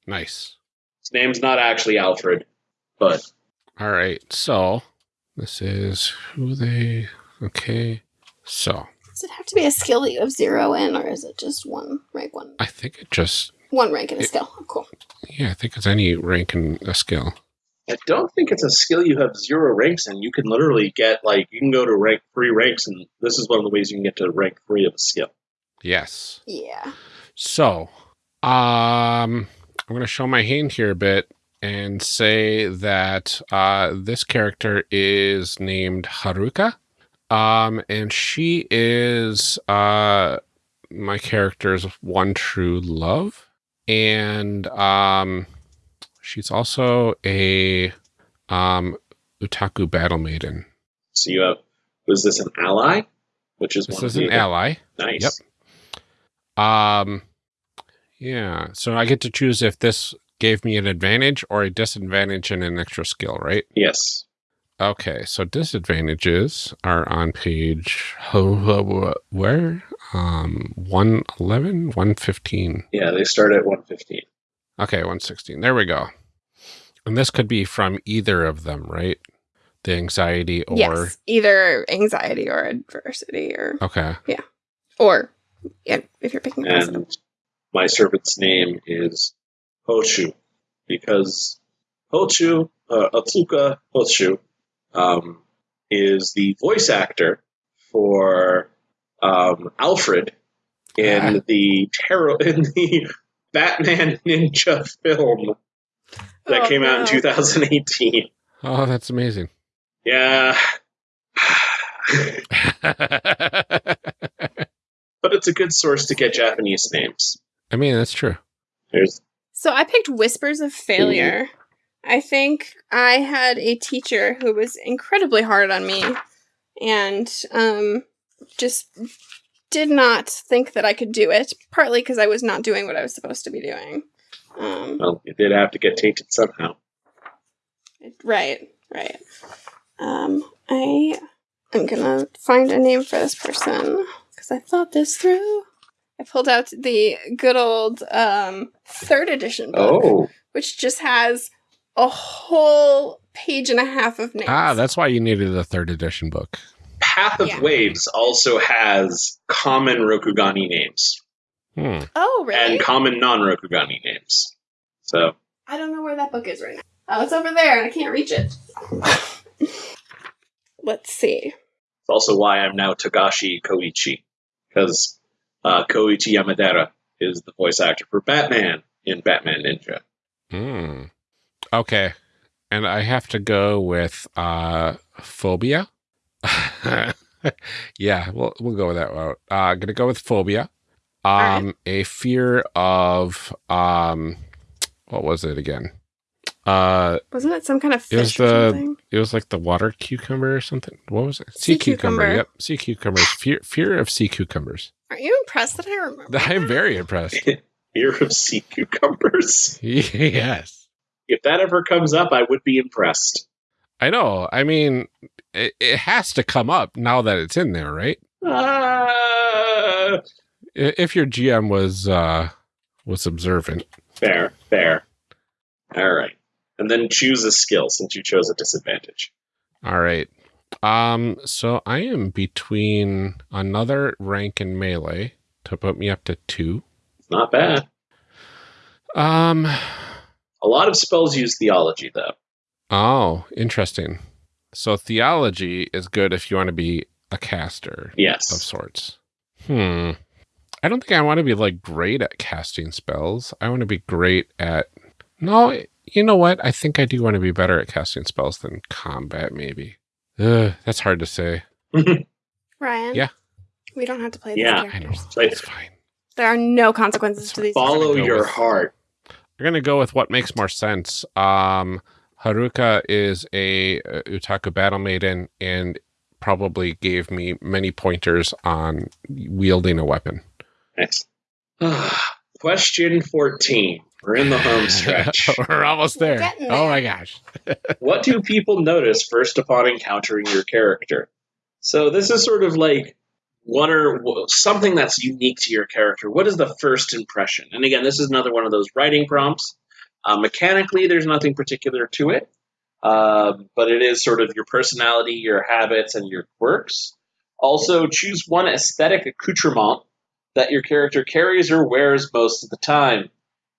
Nice. His name's not actually Alfred, but All right. So this is who they. Okay. So Does it have to be a skill that you have zero in, or is it just one rank one? I think it just. One rank in a It- skill. Oh, cool. Yeah, I think it's any rank in a skill. I don't think it's a skill you have zero ranks in. You can literally get like you can go to rank three ranks, and this is one of the ways you can get to rank three of a skill. Yes. Yeah. So, um, I'm going to show my hand here a bit and say that uh, this character is named Haruka. Um, and she is uh, my character's one true love. And um, she's also a um, Utaku battle maiden. So you have was this an ally? Which is This one is an ally. Nice. Yep. Um, Yeah. So I get to choose if this gave me an advantage or a disadvantage and an extra skill, right? Yes. Okay. So disadvantages are on page where? Um 111, 115. Yeah, they start at 115. Okay, 116. There we go. And this could be from either of them, right? The anxiety or yes, either anxiety or adversity, or Okay. Yeah, or yeah, if you're picking. And my servant's name is Hochu because Hochu, uh, Otsuka Hochu, um, is the voice actor for um, Alfred in the terror in the Batman Ninja film that Oh, came out in 2018. Oh, that's amazing. Yeah. but it's a good source to get Japanese names. I mean, that's true. There's So I picked Whispers of Failure. I think I had a teacher who was incredibly hard on me and um, just did not think that I could do it, partly because I was not doing what I was supposed to be doing. Um, well, you did have to get tainted somehow. right, right. Um, I am gonna find a name for this person because I thought this through. I pulled out the good old um, third edition book. Oh, which just has a whole page and a half of names. Ah, that's why you needed the third edition book. Path of Yeah. Waves also has common Rokugani names Hmm. oh, really? and common non-Rokugani names. So I don't know where that book is right now. Oh, it's over there, and I can't reach it. Let's see. it's also why I'm now Togashi Koichi because uh, Koichi Yamadera is the voice actor for Batman in Batman Ninja. Hmm. Okay. And I have to go with uh phobia. yeah, we'll we'll go with that route. Uh I'm gonna go with phobia. right. Um a fear of um what was it again? Uh Wasn't it some kind of fish It was fish or the- something? it was like the water cucumber or something. What was it? Sea, Sea cucumber. cucumber. Yep. Sea cucumbers. Fear fear of sea cucumbers. Aren't you impressed that I remember? I'm that? very impressed. fear of sea cucumbers. yes. If that ever comes up, I would be impressed. I know. I mean, it, it has to come up now that it's in there, right? Uh, If your GM was uh was observant. fair, fair. All right. And then choose a skill since you chose a disadvantage. All right. Um so I am between another rank in melee to put me up to 2. It's not bad. Um A lot of spells use theology, though. Oh, interesting. So theology is good if you want to be a caster Yes. of sorts. Hmm. I don't think I want to be like great at casting spells. I want to be great at No, you know what? I think I do want to be better at casting spells than combat maybe. Ugh, that's hard to say. Ryan. Yeah. We don't have to play these Yeah. I know. characters. It's fine. There are no consequences to these. Follow your with- heart. We're gonna go with what makes more sense. Um, Haruka is a uh, Utaku battle maiden and probably gave me many pointers on wielding a weapon. Nice. Question 14. We're in the home stretch. We're almost We're there. Oh my gosh. what do people notice first upon encountering your character? So this is sort of like one or something that's unique to your character. What is the first impression? And again, this is another one of those writing prompts. Uh, mechanically, there's nothing particular to it, uh, but it is sort of your personality, your habits, and your quirks. Also, choose one aesthetic accoutrement that your character carries or wears most of the time.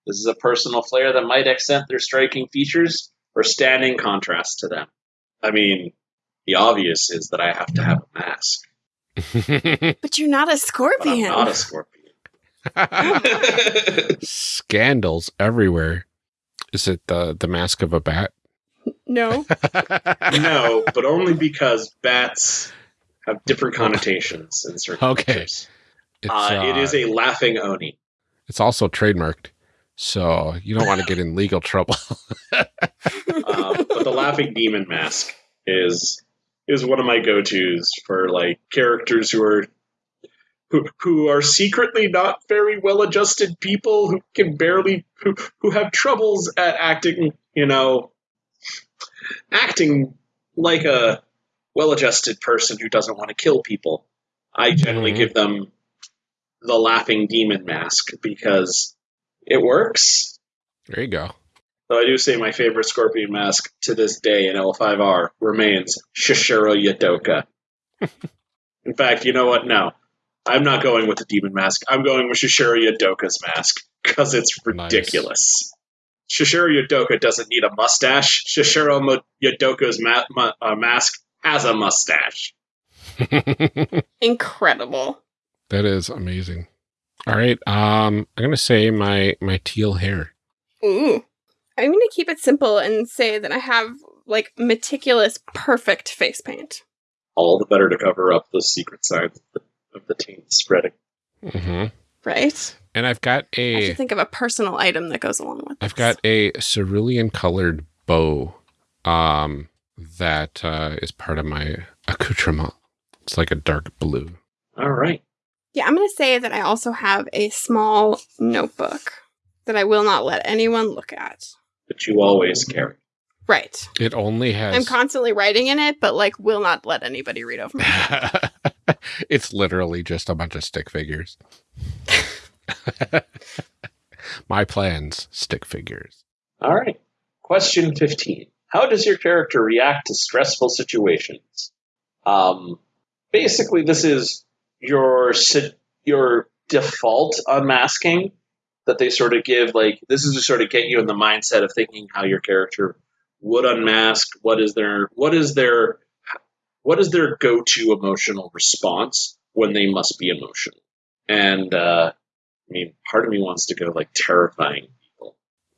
This is a personal flair that might accent their striking features or stand in contrast to them. I mean, the obvious is that I have to have a mask, But you're not a but I'm scorpion. not a scorpion. Scandals everywhere. Is it the the mask of a bat? no. no, but only because bats have different connotations in certain Okay. cultures. It's, Uh, it uh, is a laughing oni. It's also trademarked, so you don't want to get in legal trouble. Um, but the laughing demon mask is is one of my go tos for like characters who are who, who are secretly not very well adjusted people who can barely who, who have troubles at acting you know acting like a well adjusted person who doesn't want to kill people i generally Mhm. give them the laughing demon mask because it works There you go. Though I do say my favorite Scorpion mask to this day in L5R remains Shishiro Yadoka. in fact, you know what? No. I'm not going with the demon mask. I'm going with Shishiro Yadoka's mask because it's Nice. ridiculous. Shishiro Yadoka doesn't need a mustache. Shishiro Mo- Yadoka's ma- ma- uh, mask has a mustache. Incredible. That is amazing. All right. Um, I'm gonna say my my teal hair. Ooh. I'm going to keep it simple and say that I have like meticulous, perfect face paint. All the better to cover up the secret signs of the, of the taint spreading. hmm Right? And I've got I have a think of a personal item that goes along with I've this. got a cerulean colored bow um, that uh, is part of my accoutrement. It's like a dark blue. All right. Yeah, I'm going to say that I also have a small notebook that I will not let anyone look at. But you always carry. Right. It only has. I'm constantly writing in it, but like will not let anybody read over my it's literally just a bunch of stick figures. my plans, stick figures. All right. Question 15. How does your character react to stressful situations? Um, basically, this is your your default unmasking that they sort of give. Like this is to sort of get you in the mindset of thinking how your character would unmask. What is their what is their what is their go to emotional response when they must be emotional? And uh, I mean, part of me wants to go like terrifying people.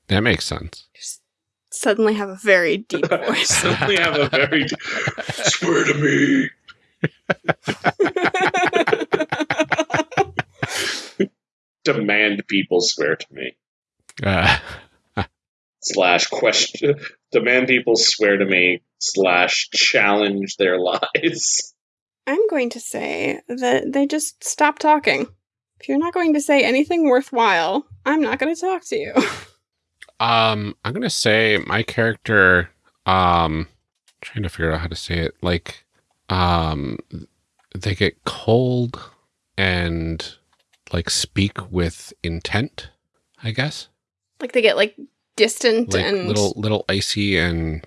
That makes sense. Just suddenly have a very deep voice. suddenly have a very swear to me. Demand people swear to me. Uh, Slash question. Demand people swear to me. Slash challenge their lies. I'm going to say that they just stop talking. If you're not going to say anything worthwhile, I'm not going to talk to you. um, I'm gonna say my character. Um, trying to figure out how to say it. Like, um, they get cold and like speak with intent. I guess like they get like distant like and little little icy and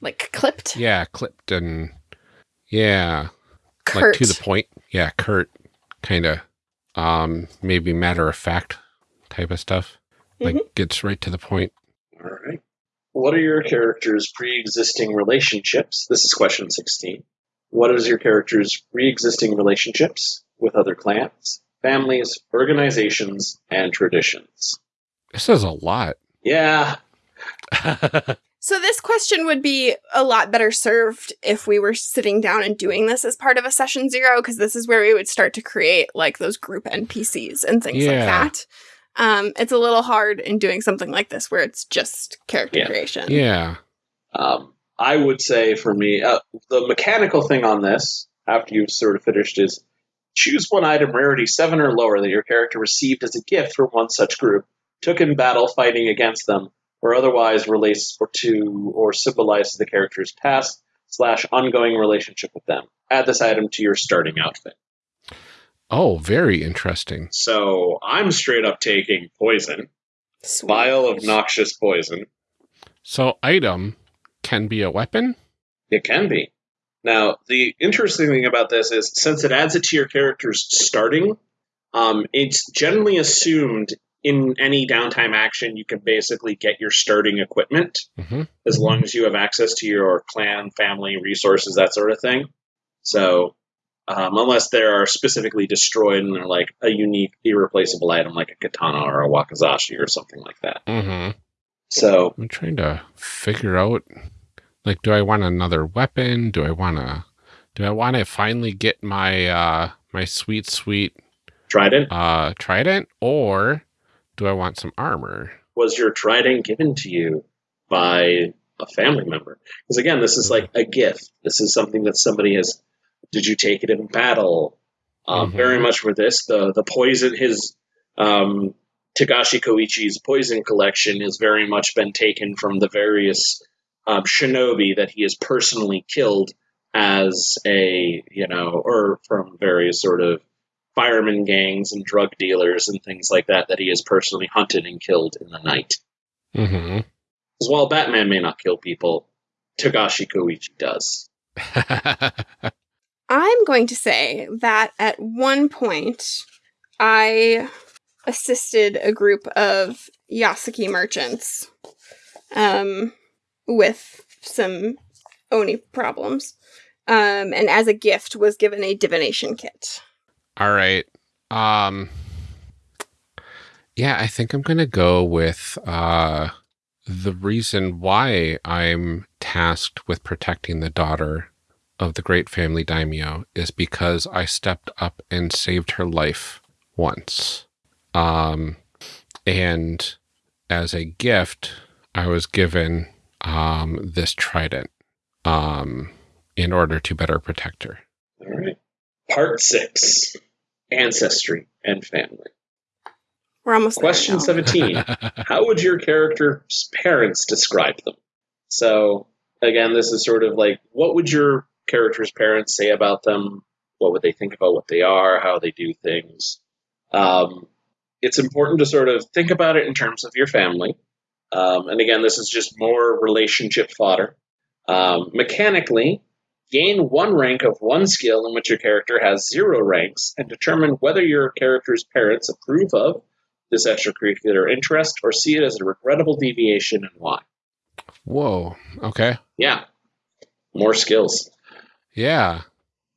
like clipped. yeah, clipped and yeah, Curt. like to the point. Yeah, curt, kind of, um, maybe matter of fact type of stuff. Like gets right to the point. All right. What are your character's pre existing relationships? This is question 16. What is your character's pre existing relationships with other clans, families, organizations, and traditions? This is a lot. Yeah, So this question would be a lot better served if we were sitting down and doing this as part of a session zero, because this is where we would start to create like those group NPCs and things like that. Um, it's a little hard in doing something like this where it's just character Yeah. creation. yeah. Um, I would say for me, uh, the mechanical thing on this, after you've sort of finished, is choose one item rarity seven or lower that your character received as a gift from one such group, took in battle fighting against them, or otherwise relates or to or symbolizes the character's past slash ongoing relationship with them. Add this item to your starting outfit. Oh, very interesting. So I'm straight up taking poison, Sweet. vial of noxious poison. So, item can be a weapon. It can be. Now, the interesting thing about this is since it adds it to your character's starting, um, it's generally assumed in any downtime action you can basically get your starting equipment hmm as long as you have access to your clan, family, resources, that sort of thing. So, um, unless they are specifically destroyed and they're like a unique, irreplaceable item like a katana or a wakizashi or something like that. hmm So, I'm trying to figure out, like, do I want another weapon? Do I want to? Do I want to finally get my uh my sweet sweet Trident, uh trident, or do I want some armor? was your trident given to you by a family member? Because again, this is like a gift. This is something that somebody has. Did you take it in battle? Um, Mhm. Very much for this, the the poison his um, Togashi Koichi's poison collection has very much been taken from the various um, shinobi that he has personally killed as a you know, or from various sort of fireman gangs and drug dealers and things like that that he has personally hunted and killed in the night. Mm-hmm. As while Batman may not kill people, Togashi Koichi does. I'm going to say that at one point I assisted a group of Yasuki merchants um, with some Oni problems. Um, and as a gift was given a divination kit. All right. Um Yeah, I think I'm going to go with uh the reason why I'm tasked with protecting the daughter of the great family daimyo is because I stepped up and saved her life once. Um and as a gift, I was given um this trident um in order to better protect her. All right. Part six Ancestry and Family. We're almost Question now. 17. How would your character's parents describe them? So, again, this is sort of like what would your character's parents say about them? What would they think about what they are, how they do things? Um, it's important to sort of think about it in terms of your family. Um, and again, this is just more relationship fodder. Um, mechanically, gain one rank of one skill in which your character has zero ranks and determine whether your character's parents approve of this extracurricular interest or see it as a regrettable deviation and why. Whoa. Okay. Yeah, more skills. Yeah.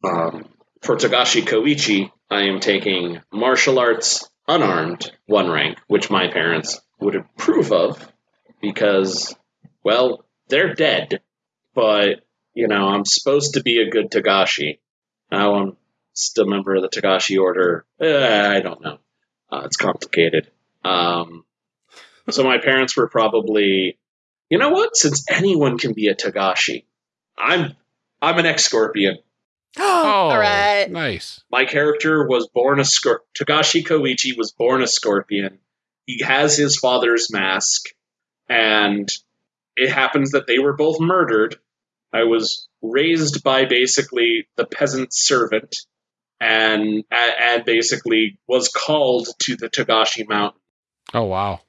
Um, for Togashi Koichi, I am taking martial arts unarmed one rank, which my parents would approve of because, well, they're dead, but, you know, I'm supposed to be a good Togashi. Now I'm still a member of the Togashi Order. Eh, I don't know. Uh, it's complicated. Um, so my parents were probably, you know what? Since anyone can be a Togashi, I'm I'm an ex Scorpion. oh, All right. Nice. My character was born a Scor- Togashi Koichi was born a Scorpion. He has his father's mask, and it happens that they were both murdered. I was raised by basically the peasant servant, and and basically was called to the Togashi Mountain, Oh wow.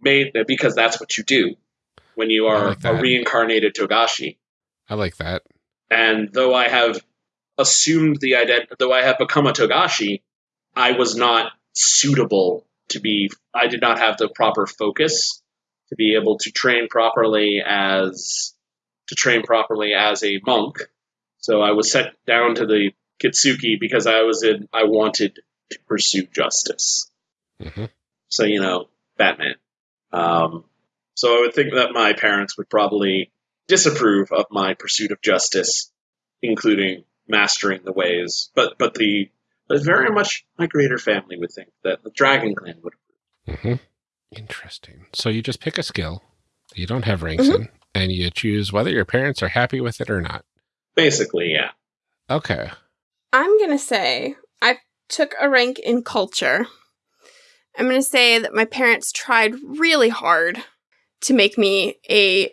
made because that's what you do when you are like a reincarnated Togashi. I like that. And though I have assumed the identity, though I have become a Togashi, I was not suitable to be. I did not have the proper focus to be able to train properly as to train properly as a monk. So I was set down to the Kitsuki because I was in. I wanted to pursue justice. hmm So you know, Batman. Um, so I would think that my parents would probably disapprove of my pursuit of justice, including mastering the ways. But but the but very much my greater family would think that the Dragon Clan would. hmm Interesting. So you just pick a skill you don't have ranks Mhm. in, and you choose whether your parents are happy with it or not. Basically, yeah. Okay. I'm going to say I took a rank in culture. I'm going to say that my parents tried really hard to make me a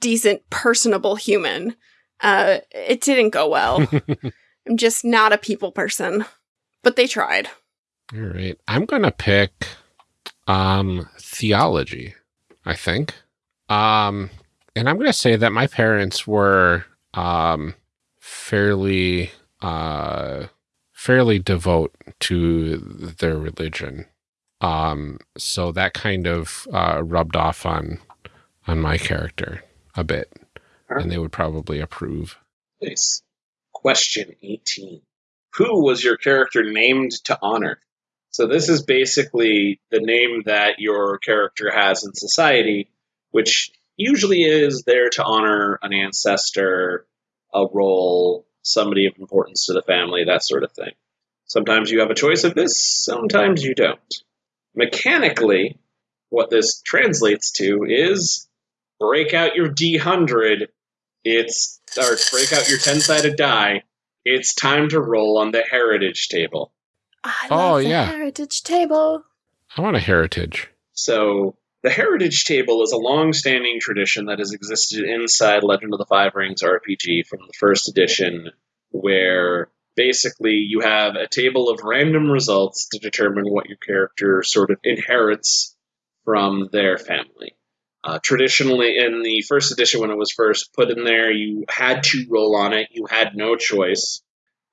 decent, personable human. Uh, it didn't go well. I'm just not a people person, but they tried. All right. I'm going to pick um theology, I think. Um and I'm going to say that my parents were um fairly uh fairly devout to their religion. Um so that kind of uh rubbed off on on my character a bit. And they would probably approve. Nice. Question 18. Who was your character named to honor? So, this is basically the name that your character has in society, which usually is there to honor an ancestor, a role, somebody of importance to the family, that sort of thing. Sometimes you have a choice of this, sometimes you don't. Mechanically, what this translates to is break out your D100 it's or break out your 10 sided die. it's time to roll on the heritage table. I Oh, the yeah. heritage table. I want a heritage. So, the Heritage Table is a long standing tradition that has existed inside Legend of the Five Rings RPG from the first edition, where basically you have a table of random results to determine what your character sort of inherits from their family. Uh, traditionally, in the first edition, when it was first put in there, you had to roll on it. You had no choice,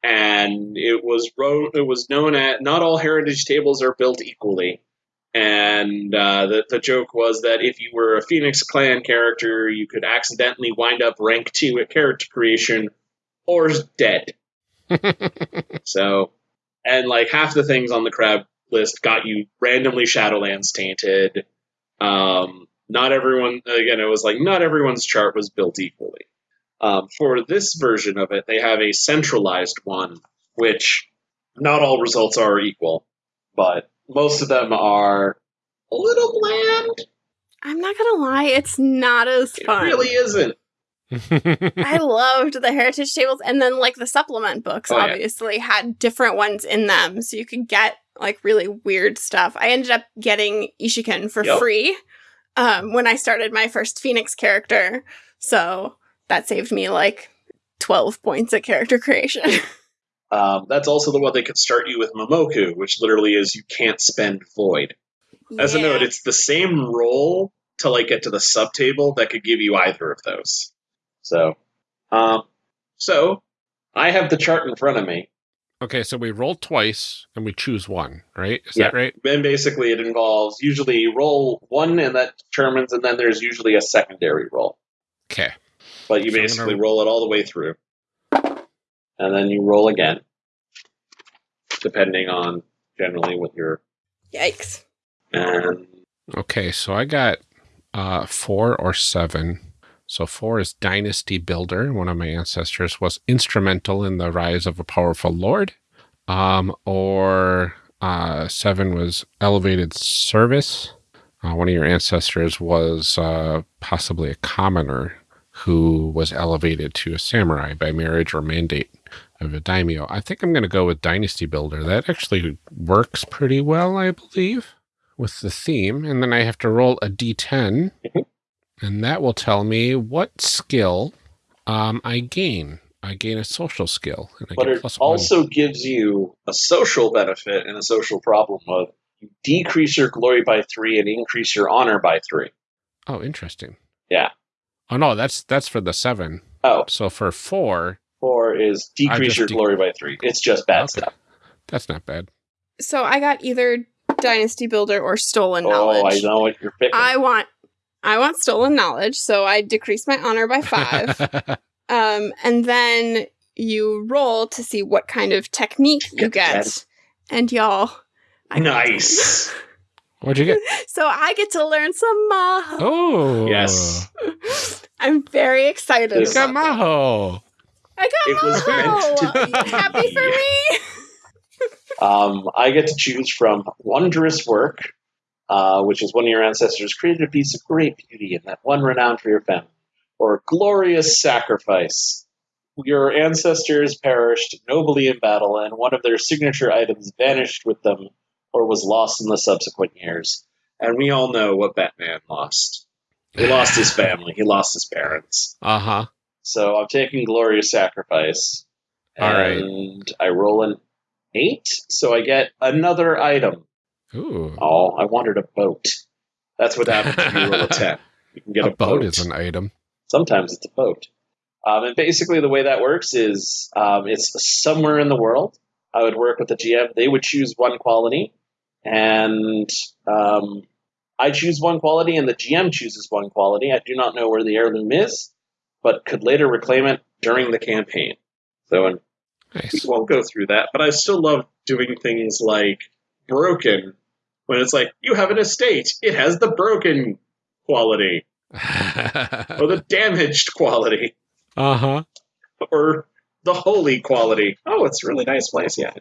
and it was it was known at not all heritage tables are built equally. And uh, the the joke was that if you were a Phoenix Clan character, you could accidentally wind up rank two at character creation, or dead. So, and like half the things on the crab list got you randomly Shadowlands tainted. Um, not everyone, again, it was like not everyone's chart was built equally. Um, for this version of it, they have a centralized one, which not all results are equal, but most of them are a little bland. I'm not gonna lie, it's not as It fun. really isn't. I loved the heritage tables, and then like the supplement books, Oh, yeah. obviously had different ones in them, so you could get like really weird stuff. I ended up getting Ishiken for Yep. free um, when I started my first Phoenix character, so that saved me like twelve points at character creation. Um, that's also the one that could start you with Momoku, which literally is you can't spend void. As a note, it's the same roll to like get to the subtable that could give you either of those. So, um, so I have the chart in front of me, okay, so we roll twice and we choose one, right? Is Yeah. that right? and basically it involves usually roll one, and that determines, and then there's usually a secondary roll. Okay. But you So basically gonna- roll it all the way through, and then you roll again, depending on generally what your Yikes! and Okay, so I got uh, four or seven. So four is Dynasty Builder. One of my ancestors was instrumental in the rise of a powerful lord. Um, or uh, seven was Elevated Service. Uh, one of your ancestors was uh, possibly a commoner who was elevated to a samurai by marriage or mandate of a daimyo. I think I'm going to go with Dynasty Builder. That actually works pretty well, I believe with the theme, and then I have to roll a d10, Mhm. and that will tell me what skill um, I gain. I gain a social skill, but it plus one. also gives you a social benefit and a social problem of you decrease your glory by three and increase your honor by three. Oh, interesting. Yeah. Oh no, that's that's for the seven. Oh, So for four, four is decrease your de- glory by three. It's just bad Okay. stuff. that's not bad. So I got either Dynasty Builder or Stolen Oh, Knowledge. I know what you're picking. I want I want stolen knowledge, so I decrease my honor by five. um, and then you roll to see what kind of technique you Get get. And y'all, I nice. What'd you get? so I get to learn some Maho. Oh, Yes. I'm very excited. This- You got about that. Maho. I got It was meant to Are you happy for me? Um, I get to choose from wondrous work, uh, which is one of your ancestors created a piece of great beauty and that one renowned for your family, or glorious sacrifice. Your ancestors perished nobly in battle, and one of their signature items vanished with them or was lost in the subsequent years. And we all know what Batman lost. He lost his family. He lost his parents. Uh huh. So I'm taking glorious sacrifice, All right. and I roll an eight, so I get another item. Ooh. Oh, I wanted a boat. That's what happens if you roll a ten. You can get a a, boat is an item. Sometimes it's a boat. Um, and basically, the way that works is um, it's somewhere in the world. I would work with the GM. They would choose one quality, and um, I choose one quality, and the GM chooses one quality. I do not know where the heirloom is, but could later reclaim it during the campaign. So, and we won't go through that. But I still love doing things like broken, when it's like you have an estate, it has the broken quality or the damaged quality uh huh. or the holy quality. Oh, it's a really nice place. Yeah.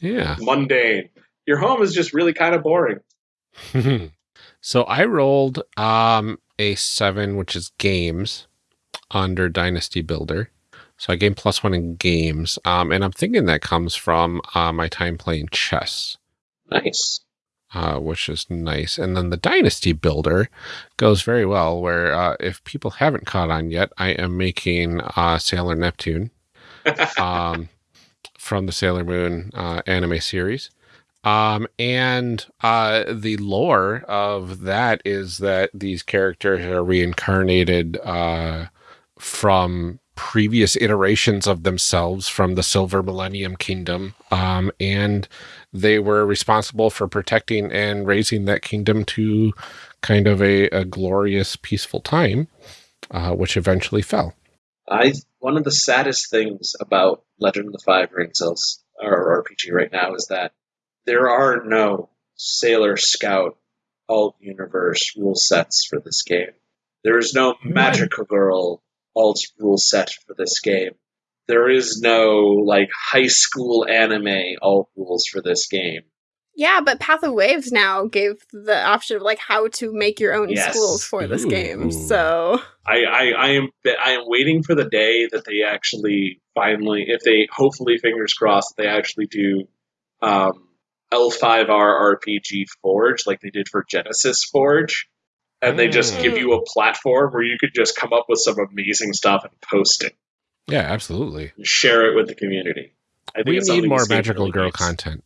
Yeah. Mundane. Your home is just really kind of boring. so I rolled um a seven, which is games under Dynasty Builder. So I gain plus one in games. Um, and I'm thinking that comes from uh, my time playing chess, Nice. uh, which is nice. And then the Dynasty Builder goes very well, where uh, if people haven't caught on yet, I am making uh, Sailor Neptune um, from the Sailor Moon uh, anime series. Um, and uh, the lore of that is that these characters are reincarnated uh, from previous iterations of themselves from the Silver Millennium Kingdom. Um, and they were responsible for protecting and raising that kingdom to kind of a, a glorious, peaceful time, uh, which eventually fell. I one of the saddest things about Legend of the Five Rings or RPG right now is that there are no Sailor Scout alt universe rule sets for this game. There is no Magical Girl alt rule set for this game. There is no like high school anime alt rules for this game. Yeah, but Path of Waves now gave the option of like how to make your own Yes. schools for this Ooh. game. So I, I, I am I am waiting for the day that they actually finally, if they hopefully fingers crossed, they actually do um, L5R RPG Forge like they did for Genesys Forge, and they just give hmm. you a platform where you could just come up with some amazing stuff and post it, Yeah, absolutely. and share it with the community. I think We it's need more magical really girl needs. content.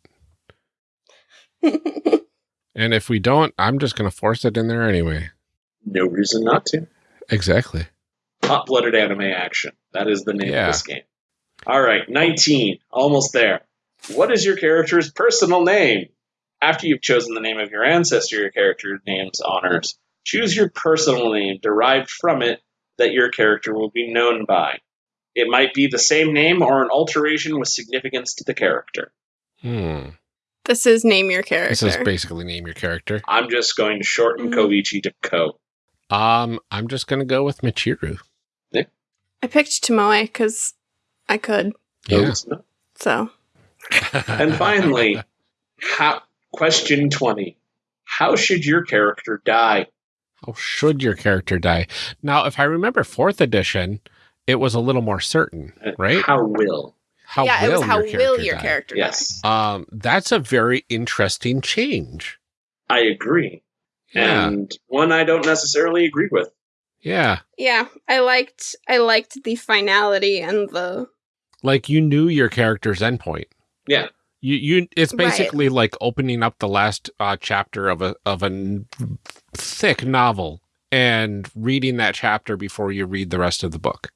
And if we don't, I'm just going to force it in there anyway. No reason not to. Exactly. Hot blooded anime action. That is the name Yeah. of this game. All right, 19. Almost there. What is your character's personal name? After you've chosen the name of your ancestor your character names honors, choose your personal name derived from it that your character will be known by. It might be the same name or an alteration with significance to the character. Hmm. this is name your character. This is basically name your character. I'm just going to shorten Mhm. Koichi to Ko. Um, I'm just going to go with Michiru. I picked Tomoe because I could. Yeah. So And finally, how, question 20. How should your character die? How should your character die? Now, if I remember fourth edition, it was a little more certain, Uh, right? How will? How yeah, it was how your will character your die? character die? Yes, Um, that's a very interesting change. I agree. Yeah. And one I don't necessarily agree with. Yeah. Yeah, I liked I liked the finality and the Like you knew your character's endpoint. Yeah. You you it's Right. basically like opening up the last uh, chapter of a of a thick novel and reading that chapter before you read the rest of the book.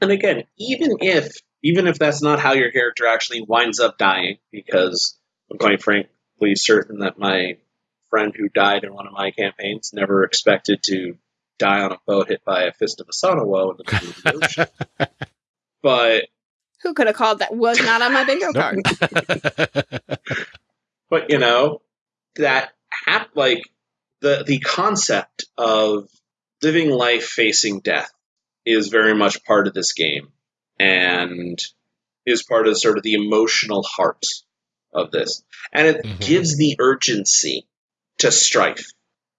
And again, even if even if that's not how your character actually winds up dying, because I'm quite frankly certain that my friend who died in one of my campaigns never expected to die on a boat hit by a fist of Osano-wo in the middle of the ocean. But who could have called that was not on my bingo card. but you know that hap- like the the concept of living life facing death is very much part of this game and is part of sort of the emotional heart of this and it Mhm. gives the urgency to strife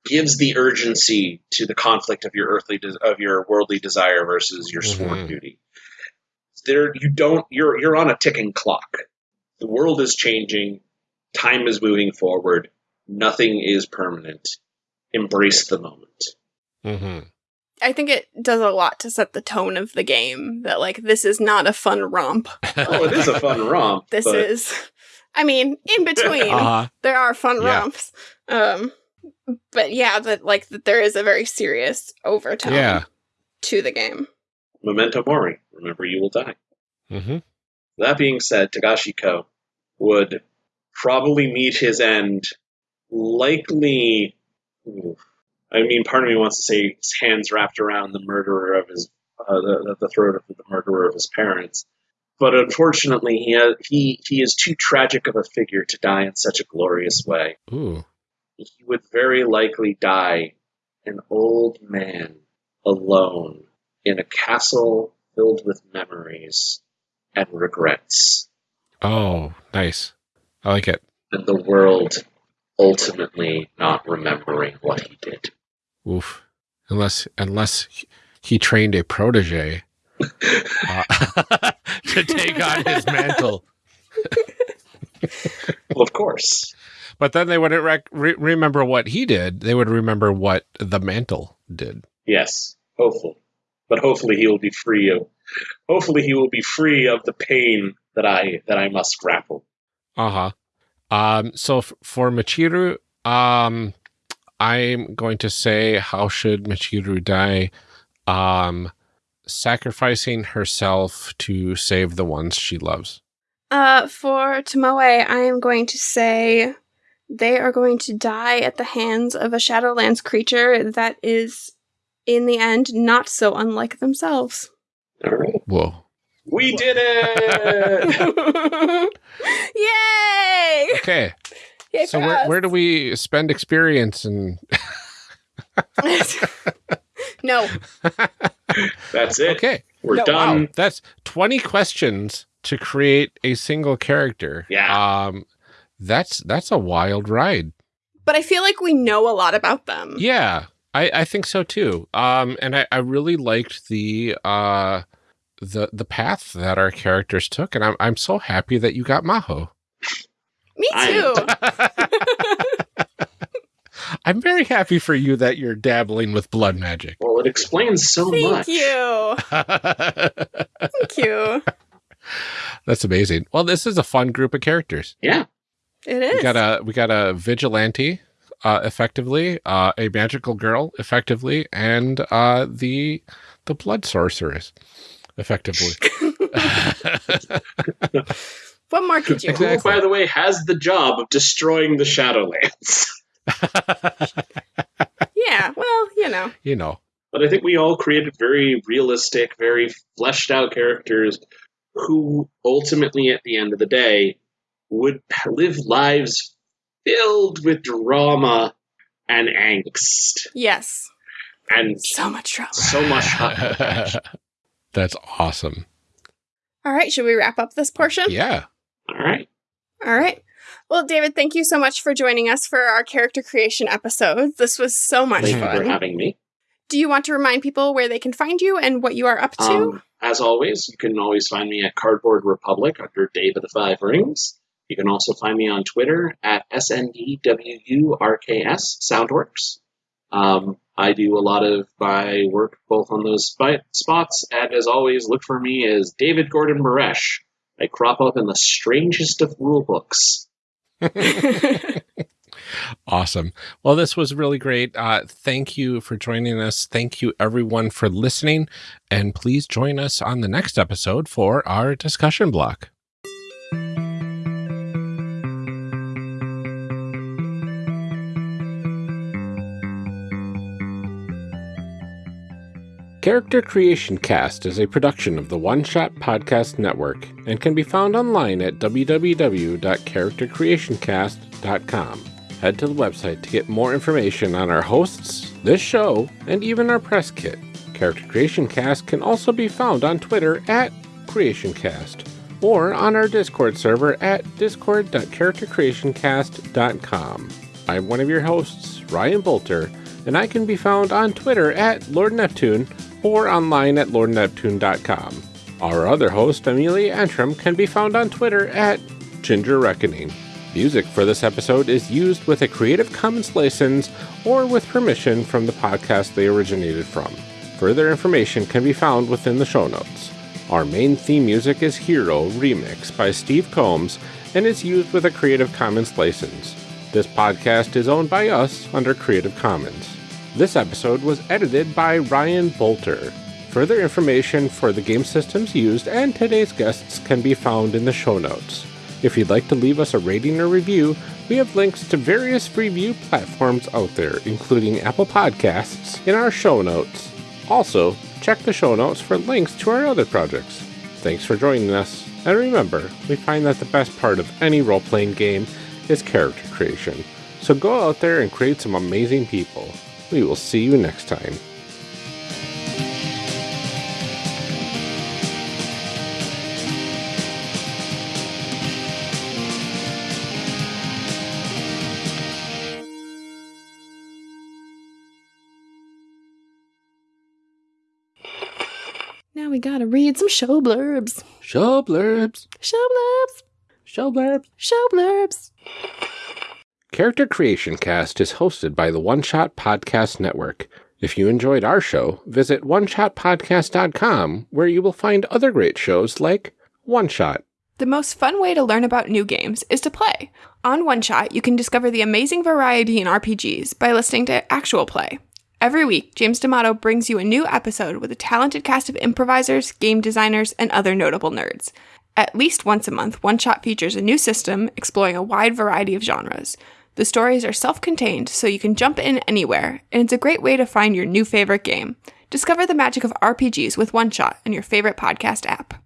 gives the urgency to the conflict of your earthly de- of your worldly desire versus your sworn Mhm. duty there you don't you're you're on a ticking clock the world is changing time is moving forward nothing is permanent embrace the moment hmm I think it does a lot to set the tone of the game that like this is not a fun romp. oh it is a fun romp This but is I mean, in between Uh-huh. there are fun Yeah. romps. Um but yeah, that like that there is a very serious overtone Yeah. to the game. Memento mori remember you will die. Hmm that being said Togashi ko would probably meet his end likely i mean part of me wants to say his hands wrapped around the murderer of his uh, the, the throat of the murderer of his parents. But unfortunately he, has, he he is too tragic of a figure to die in such a glorious way. Ooh. he would very likely die an old man alone in a castle filled with memories and regrets, Oh, nice. I like it. and the world ultimately not remembering what he did. Oof. Unless unless he- trained a protege uh, to take on his mantle. Well, of course. But then they wouldn't rec- re- remember what he did. They would remember what the mantle did. Yes, hopefully. But hopefully he will be free of hopefully he will be free of the pain that I that I must grapple. Uh huh. Um. So f- for Michiru, um, I'm going to say, how should Michiru die? Um, sacrificing herself to save the ones she loves. Uh, for Tomoe, I am going to say they are going to die at the hands of a Shadowlands creature that is, in the end, not so unlike themselves. All right. Whoa. We did it! Yay! Okay. Yay so where us. where do we spend experience and no. That's it. okay We're No, done. wow that's 20 questions to create a single character Yeah. um that's that's a wild ride But I feel like we know a lot about them. yeah i i think so too um and i i really liked the uh the the path that our characters took and i'm i'm so happy that you got maho Me too. i'm very happy for you that you're dabbling with blood magic Well, it explains so Thank much. you. Thank you. that's amazing well this is a fun group of characters Yeah. It is. We got a we got a vigilante, uh, effectively, uh, a magical girl, effectively, and uh, the the blood sorceress, effectively. what more could you Who, Exactly. by the way, has the job of destroying the Shadowlands. Yeah, well, you know. you know, But I think we all created very realistic, very fleshed out characters who ultimately, at the end of the day, would live lives filled with drama and angst Yes. and So much trouble. so much hot that's awesome. All right, should we wrap up this portion? Yeah, All right. All right. Well, David, thank you so much for joining us for our character creation episode. This was so much Thank you for fun. having me. Do you want to remind people where they can find you and what you are up to? Um, as always, you can always find me at Cardboard Republic under Dave of the Five Rings. You can also find me on Twitter at SNDWURKS Soundworks. Um, I do a lot of my work both on those spi- spots, and as always, look for me as David Gordon Baresh. I crop up in the strangest of rule books. awesome. Well, this was really great. Uh, thank you for joining us. Thank you, everyone, for listening, and please join us on the next episode for our discussion block. Character Creation Cast is a production of the One Shot Podcast Network and can be found online at www.charactercreationcast.com. Head to the website to get more information on our hosts, this show, and even our press kit. Character Creation Cast can also be found on Twitter at CreationCast or on our Discord server at discord.charactercreationcast.com. I'm one of your hosts, Ryan Bolter, and I can be found on Twitter at Lord Neptune or online at lordneptune.com. Our other host, Amelia Antrim, can be found on Twitter at Ginger Reckoning. Music for this episode is used with a Creative Commons license or with permission from the podcast they originated from. Further information can be found within the show notes. Our main theme music is Hero Remix by Steve Combs and is used with a Creative Commons license. This podcast is owned by us under Creative Commons. This episode was edited by Ryan Bolter. Further information for the game systems used and today's guests can be found in the show notes. If you'd like to leave us a rating or review, we have links to various review platforms out there, including Apple Podcasts, in our show notes. Also, check the show notes for links to our other projects. Thanks for joining us, and remember, we find that the best part of any role playing game is character creation. So go out there and create some amazing people. We will see you next time. Now we gotta read some show blurbs. Show blurbs. Show blurbs. Show blurbs. Show blurbs. Character Creation Cast is hosted by the One Shot Podcast Network. If you enjoyed our show, visit oneshotpodcast.com where you will find other great shows like One Shot. The most fun way to learn about new games is to play. On One Shot, you can discover the amazing variety in RPGs by listening to actual play. Every week, James D'Amato brings you a new episode with a talented cast of improvisers, game designers, and other notable nerds. At least once a month, One Shot features a new system exploring a wide variety of genres. The stories are self contained, so you can jump in anywhere, and it's a great way to find your new favorite game. Discover the magic of RPGs with One Shot on your favorite podcast app.